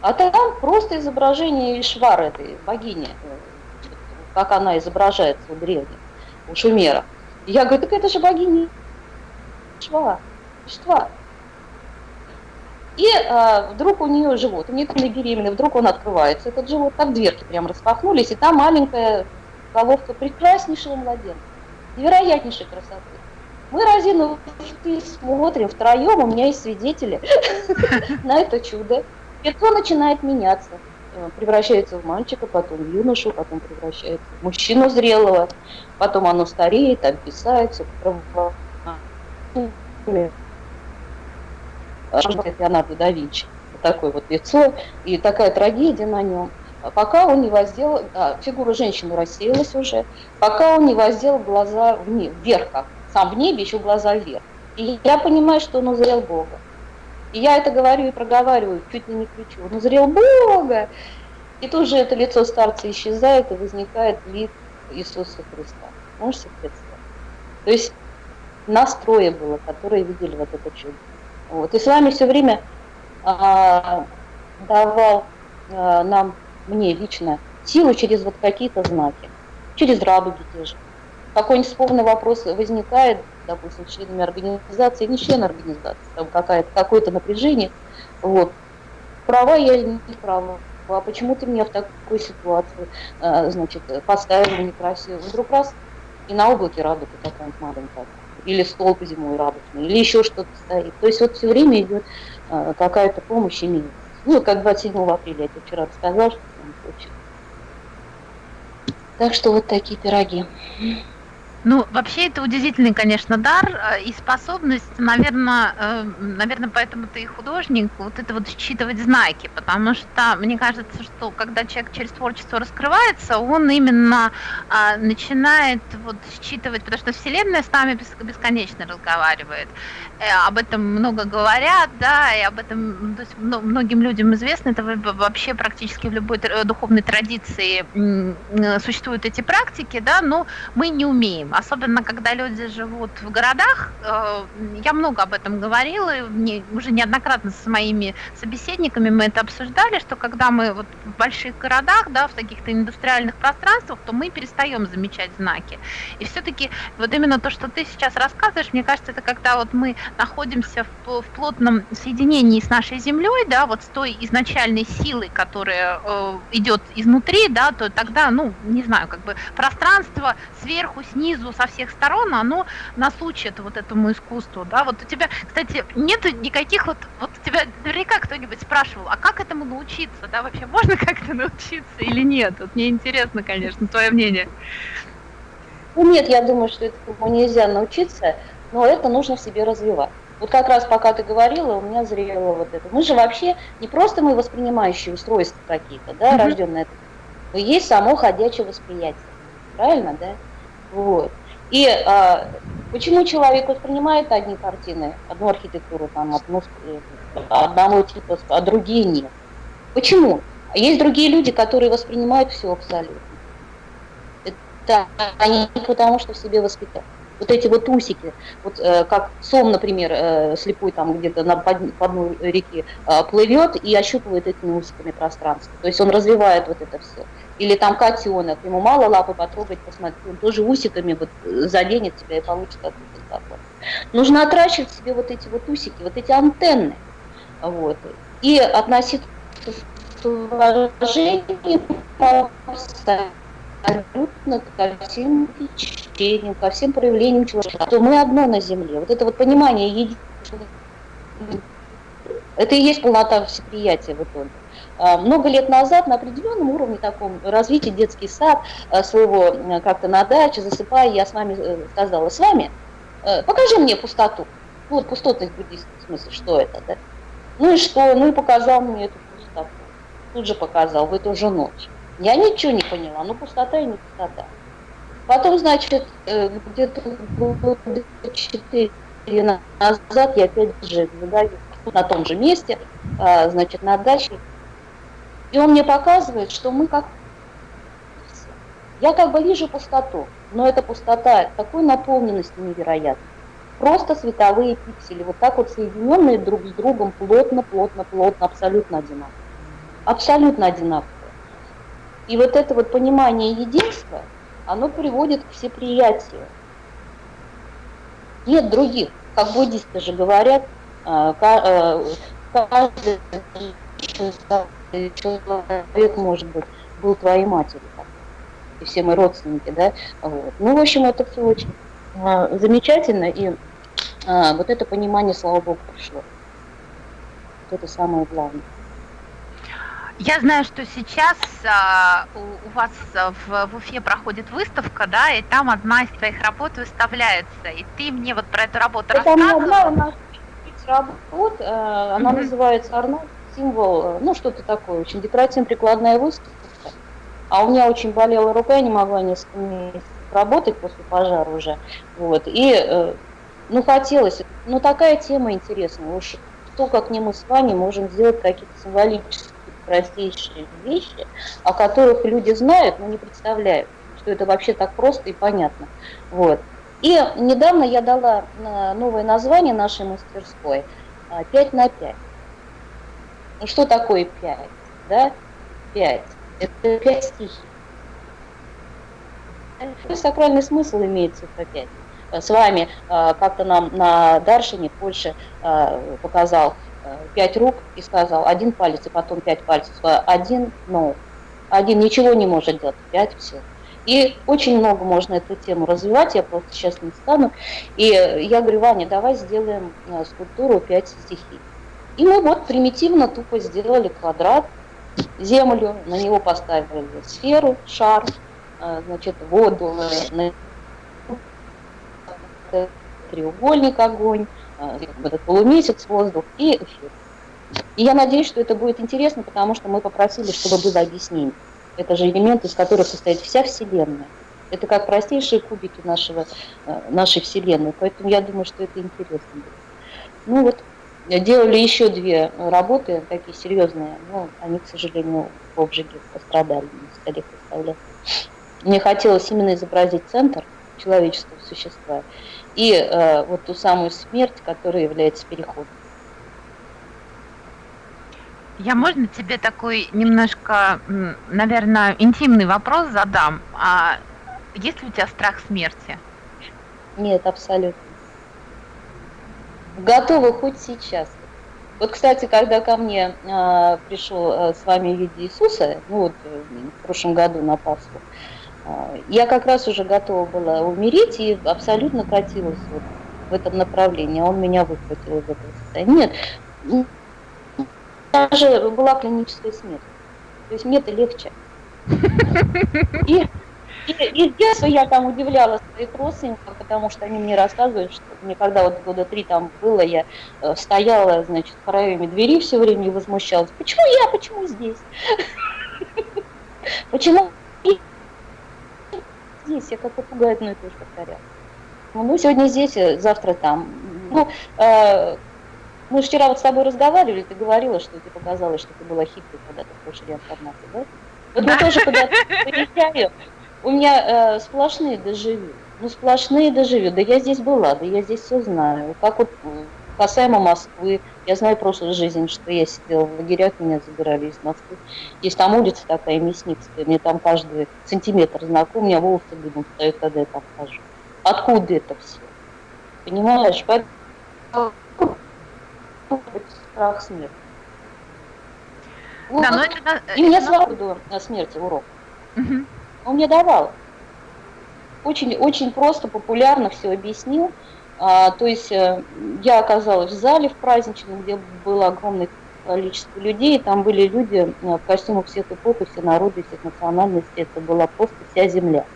а там просто изображение Ишвара, этой богини, как она изображается у древних, у шумера. Я говорю, так это же богиня Ишва, Иштва. И а, вдруг у нее живот, у нее там беременная, вдруг он открывается, этот живот, как дверки прям распахнулись, и там маленькая головка прекраснейшего младенца, невероятнейшей красоты. Мы разину ты смотрим втроем, у меня есть свидетели на это чудо. Лицо начинает меняться, э, превращается в мальчика, потом в юношу, потом превращается в мужчину зрелого, потом оно стареет, обвисается, Леонардо да Винчи. Вот такое вот лицо и такая трагедия на нем. Пока он не воздел, а, фигура женщины рассеялась уже, пока он не воздел глаза вниз, вверх, как сам в небе, еще глаза вверх. И я понимаю, что он узрел Бога. И я это говорю и проговариваю, чуть ли не кричу, он узрел Бога. И тут же это лицо старца исчезает, и возникает вид Иисуса Христа. Можете представить? То есть настроя было, которые видели вот это чудо. Вот. И с вами все время а, давал а, нам, мне лично, силу через вот какие-то знаки, через радуги те же. Какой-нибудь спорный вопрос возникает, допустим, членами организации, не член организации, там какое-то напряжение, вот, права я или не права, а почему ты меня в такую ситуацию, а, значит, поставил некрасиво, вдруг раз, и на облаке радуга такая маленькая или столб зимой радужный, или еще что-то стоит. То есть вот все время идет а, какая-то помощь и Ну, как 27 апреля, я тебе вчера рассказал, что там случилось. Так что вот такие пироги. Ну, вообще это удивительный, конечно, дар э, и способность, наверное, э, наверное, поэтому ты и художник, вот это вот считывать знаки, потому что мне кажется, что когда человек через творчество раскрывается, он именно а, начинает вот считывать, потому что Вселенная с нами бесконечно разговаривает, э, об этом много говорят, да, и об этом то есть, многим людям известно, это вообще практически в любой духовной традиции существуют эти практики, да, но мы не умеем особенно когда люди живут в городах. Э, я много об этом говорила, мне уже неоднократно с моими собеседниками мы это обсуждали, что когда мы вот в больших городах, да, в таких-то индустриальных пространствах, то мы перестаем замечать знаки. И все-таки вот именно то, что ты сейчас рассказываешь, мне кажется, это когда вот мы находимся в, в плотном соединении с нашей землей, да, вот с той изначальной силой, которая э, идет изнутри, да, то тогда, ну, не знаю, как бы пространство сверху, снизу, со всех сторон, оно нас учит вот этому искусству, да, вот у тебя, кстати, нет никаких вот, вот у тебя наверняка кто-нибудь спрашивал, а как этому научиться, да, вообще можно как-то научиться или нет, вот мне интересно, конечно, твое мнение. Ну нет, я думаю, что этому нельзя научиться, но это нужно в себе развивать. Вот как раз пока ты говорила, у меня зрело вот это. Мы же вообще не просто мы воспринимающие устройства какие-то, да, mm-hmm. рожденные, но есть само ходячее восприятие. Правильно, да? Вот. И а, почему человек воспринимает одни картины, одну архитектуру, там, одну, одного типа, а другие нет? Почему? А есть другие люди, которые воспринимают все абсолютно. Это они потому, что в себе воспитали вот эти вот усики, вот э, как сом, например, э, слепой там где-то на под, по дну э, плывет и ощупывает этими усиками пространство. То есть он развивает вот это все. Или там котенок, ему мало лапы потрогать, посмотреть, он тоже усиками вот заденет тебя и получит оттуда запах. Нужно отращивать себе вот эти вот усики, вот эти антенны. Вот. И относиться с абсолютно ко всем течениям, ко всем проявлениям человека, то мы одно на земле. Вот это вот понимание единства, это и есть полнота всеприятия в итоге. А, много лет назад на определенном уровне таком развития детский сад а, своего э, как-то на даче, засыпая, я с вами э, сказала, с вами, э, покажи мне пустоту. Вот пустотность в буддийском смысле, что это, да? Ну и что? Ну и показал мне эту пустоту. Тут же показал, в эту же ночь. Я ничего не поняла, ну пустота и не пустота. Потом, значит, где-то четыре назад я опять же задаю на том же месте, а, значит, на даче и он мне показывает, что мы как я как бы вижу пустоту, но эта пустота такой наполненности невероятной. Просто световые пиксели, вот так вот соединенные друг с другом плотно, плотно, плотно, абсолютно одинаково. Абсолютно одинаково. И вот это вот понимание единства, оно приводит к всеприятию. Нет других, как буддисты же говорят, э, э, каждый человек, может быть, был твоей матерью, и все мы родственники, да, вот. Ну, в общем, это все очень а, замечательно, и а, вот это понимание, слава Богу, пришло. Вот это самое главное. Я знаю, что сейчас а, у, у вас в, в Уфе проходит выставка, да, и там одна из твоих работ выставляется, и ты мне вот про эту работу это рассказывала. Это не одна у нас работ, э, она mm-hmm. называется «Арнольд символ, э, ну что-то такое, очень декоративно-прикладная выставка. А у меня очень болела рука, я не могла несколько месяцев работать после пожара уже. Вот. И, э, ну, хотелось, ну, такая тема интересная. Уж то, как не мы с вами можем сделать какие-то символические, простейшие вещи, о которых люди знают, но не представляют, что это вообще так просто и понятно. Вот. И недавно я дала э, новое название нашей мастерской «5 на 5». Ну что такое пять? Да? Пять. Это пять стихий. Какой сакральный смысл имеет цифра 5? С вами а, как-то нам на Даршине Польше а, показал а, пять рук и сказал один палец, и потом пять пальцев. Один, но один ничего не может делать, пять все. И очень много можно эту тему развивать, я просто сейчас не стану. И я говорю, Ваня, давай сделаем скульптуру пять стихий. И мы вот примитивно тупо сделали квадрат, землю, на него поставили сферу, шар, а, значит, воду, треугольник огонь, а, этот полумесяц воздух и эфир. И я надеюсь, что это будет интересно, потому что мы попросили, чтобы было объяснение. Это же элемент, из которых состоит вся Вселенная. Это как простейшие кубики нашего, нашей Вселенной. Поэтому я думаю, что это интересно будет. Ну вот, Делали еще две работы, такие серьезные, но они, к сожалению, в обжиге пострадали, на столе поставляли. Мне хотелось именно изобразить центр, человеческого существа, и э, вот ту самую смерть, которая является переходом. Я можно тебе такой немножко, наверное, интимный вопрос задам? А есть ли у тебя страх смерти? Нет, абсолютно. Готова хоть сейчас. Вот, кстати, когда ко мне э, пришел э, с вами в виде Иисуса, ну вот э, в прошлом году на Пасху, э, я как раз уже готова была умереть и абсолютно катилась вот в этом направлении. Он меня выхватил из этого состояния. Нет, даже была клиническая смерть. То есть мне это легче. И и, и с детства я там удивляла своих родственников, потому что они мне рассказывают, что мне когда вот года три там было, я э, стояла, значит, в проеме двери все время и возмущалась. Почему я, почему здесь? Почему здесь? Я как попугай одно и же повторяла. Ну, сегодня здесь, э, завтра там. Ну, э, мы вчера вот с тобой разговаривали, ты говорила, что тебе показалось, что ты была хитрой, когда ты в прошлой реинкарнации, да? Вот мы тоже когда-то приезжали, у меня э, сплошные доживю. Ну, сплошные доживю. Да я здесь была, да я здесь все знаю. Как вот касаемо Москвы, я знаю прошлую жизнь, что я сидела в лагерях, меня забирали из Москвы. Есть там улица такая, Мясницкая, мне там каждый сантиметр знаком, у меня волосы дымом встают, когда я там хожу. Откуда это все? Понимаешь? Поэтому страх смерти. Вот. Да, но это, и мне свободу на смерти урок. Угу. Он мне давал. Очень, очень просто, популярно все объяснил. А, то есть э, я оказалась в зале в праздничном, где было огромное количество людей, там были люди э, в костюмах всех эпох и все народы, всех национальностей, это была просто вся земля.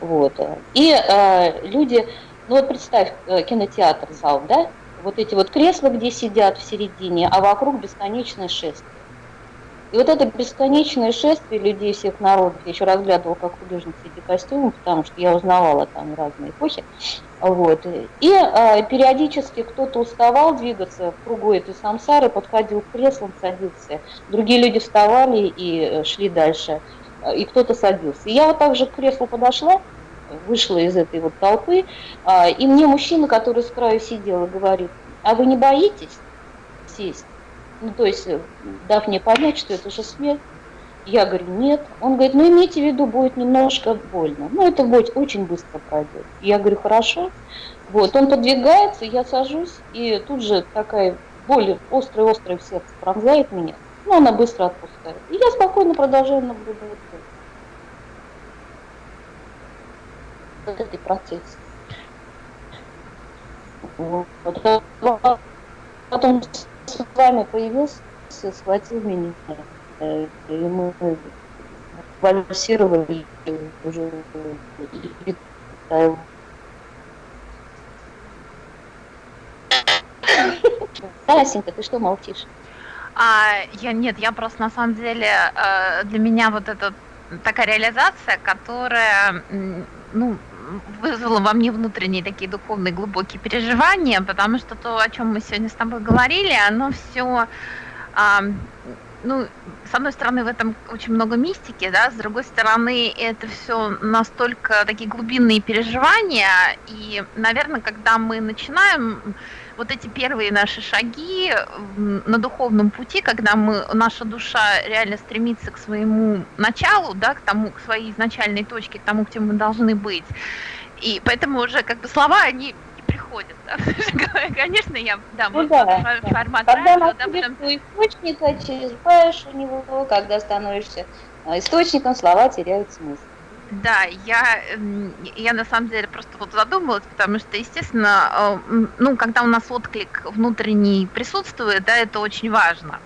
Вот. И э, люди, ну вот представь, кинотеатр, зал, да, вот эти вот кресла, где сидят в середине, а вокруг бесконечное шествие. И вот это бесконечное шествие людей всех народов, я еще разглядывала как художник эти костюмы, потому что я узнавала там разные эпохи. Вот. И э, периодически кто-то уставал двигаться в кругу этой самсары, подходил к креслам, садился. Другие люди вставали и э, шли дальше. И кто-то садился. И я вот так же к креслу подошла, вышла из этой вот толпы, э, и мне мужчина, который с краю сидел, говорит, а вы не боитесь сесть? Ну, то есть, э, дав мне понять, что это же смерть, я говорю, нет. Он говорит, ну, имейте в виду, будет немножко больно. Ну, это будет очень быстро пройдет. Я говорю, хорошо. Вот, он подвигается, я сажусь, и тут же такая боль острая-острая в сердце пронзает меня. Ну, она быстро отпускает. И я спокойно продолжаю наблюдать. Вот этот процесс. Вот. Потом с вами появился, схватил меня, э, и мы вальсировали уже Асенька, ты что молчишь? А, я нет, я просто на самом деле э, для меня вот это такая реализация, которая, ну, вызвало во мне внутренние такие духовные глубокие переживания, потому что то, о чем мы сегодня с тобой говорили, оно все, а, ну, с одной стороны, в этом очень много мистики, да, с другой стороны, это все настолько такие глубинные переживания, и, наверное, когда мы начинаем вот эти первые наши шаги на духовном пути, когда мы, наша душа реально стремится к своему началу, да, к тому, к своей изначальной точке, к тому, где мы должны быть. И поэтому уже как бы слова, они не приходят. Да? Конечно, я, да, ну, да, формат Когда радио, да, потом... источника, черпаешь у него, когда становишься а, источником, слова теряют смысл. Да, я, я на самом деле просто вот задумалась, потому что, естественно, э, ну, когда у нас отклик внутренний присутствует, да, это очень важно.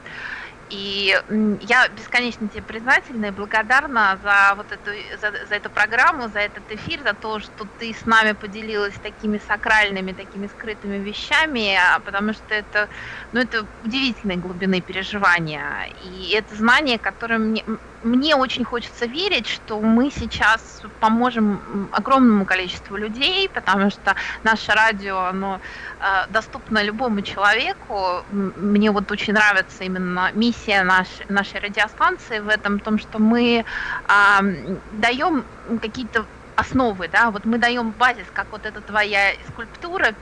И я бесконечно тебе признательна и благодарна за вот эту, за, за эту программу, за этот эфир, за то, что ты с нами поделилась такими сакральными, такими скрытыми вещами, а, потому что это, ну, это удивительной глубины переживания. И это знание, которое мне, мне очень хочется верить, что мы сейчас поможем огромному количеству людей, потому что наше радио, оно э, доступно любому человеку. Мне вот очень нравится именно миссия нашей, нашей радиостанции в этом, том, что мы даем какие-то основы, да, вот мы даем базис, как вот эта твоя скульптура,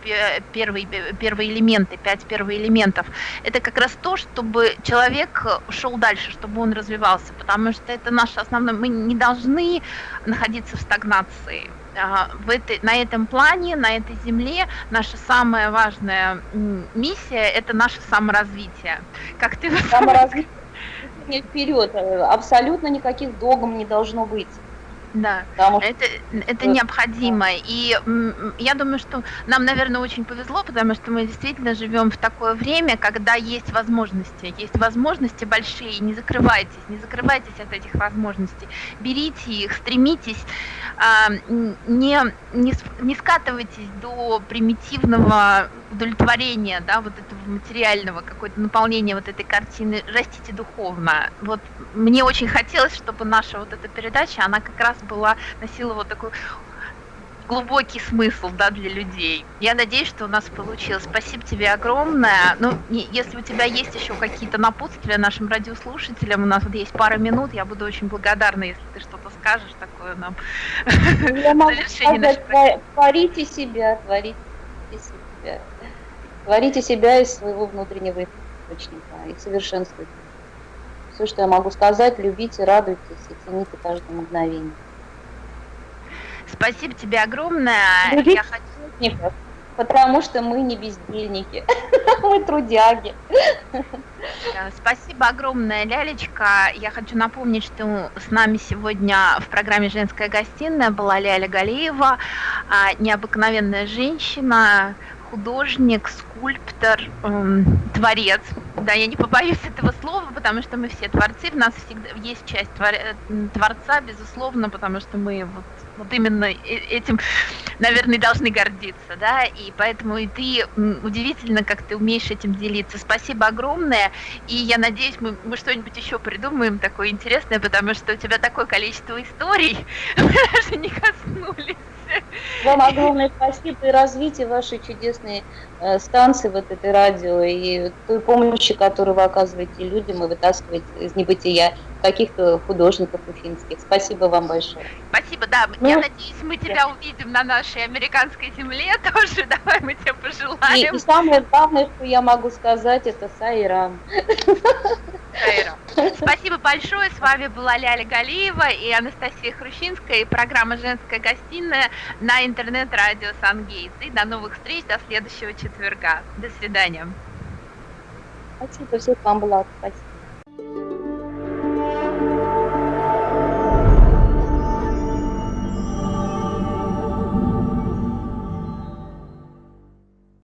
первые, первые элементы, пять первых элементов, это как раз то, чтобы человек шел дальше, чтобы он развивался, потому что это наше основное, мы не должны находиться в стагнации, а, в этой, на этом плане, на этой земле наша самая важная миссия – это наше саморазвитие. Как ты саморазвитие вперед, абсолютно никаких догм не должно быть. Да, Потому это, это необходимо. И я думаю, что нам, наверное, очень повезло, потому что мы действительно живем в такое время, когда есть возможности. Есть возможности большие. Не закрывайтесь, не закрывайтесь от этих возможностей. Берите их, стремитесь, а, не, не, не скатывайтесь до примитивного удовлетворения, да, вот этого материального, какое-то наполнение вот этой картины, растите духовно. Вот мне очень хотелось, чтобы наша вот эта передача, она как раз была, носила вот такой глубокий смысл да, для людей. Я надеюсь, что у нас получилось. Спасибо тебе огромное. Ну, если у тебя есть еще какие-то напутствия нашим радиослушателям, у нас вот есть пара минут, я буду очень благодарна, если ты что-то скажешь такое нам. Я могу сказать, творите себя, творите себя. Творите себя из своего внутреннего источника и совершенствуйте. Все, что я могу сказать, любите, радуйтесь и цените каждое мгновение. Спасибо тебе огромное. Я хочу... Потому что мы не бездельники, мы трудяги. Спасибо огромное, Лялечка. Я хочу напомнить, что с нами сегодня в программе «Женская гостиная» была Ляля Галиева, а, необыкновенная женщина, художник, скульптор, эм, творец. Да, я не побоюсь этого слова, потому что мы все творцы, в нас всегда есть часть э, творца, безусловно, потому что мы вот, вот именно э, этим, наверное, должны гордиться, да, и поэтому и ты удивительно, как ты умеешь этим делиться. Спасибо огромное, и я надеюсь, мы, мы что-нибудь еще придумаем такое интересное, потому что у тебя такое количество историй, мы даже не коснулись. Вам огромное спасибо и развитие вашей чудесной э, станции, вот этой радио, и той помощи, которую вы оказываете людям и вытаскиваете из небытия каких-то художников уфимских. Спасибо вам большое. Спасибо, да. Ну, Я надеюсь, мы тебя увидим на нашей американской земле тоже. Давай мы тебе пожелаем. И, и самое главное, что я могу сказать, это Сайрам. Спасибо большое. С вами была Ляля Галиева и Анастасия Хрущинская и программа «Женская гостиная» на интернет-радио «Сангейтс». И до новых встреч, до следующего четверга. До свидания. Спасибо, всех вам благ. Спасибо.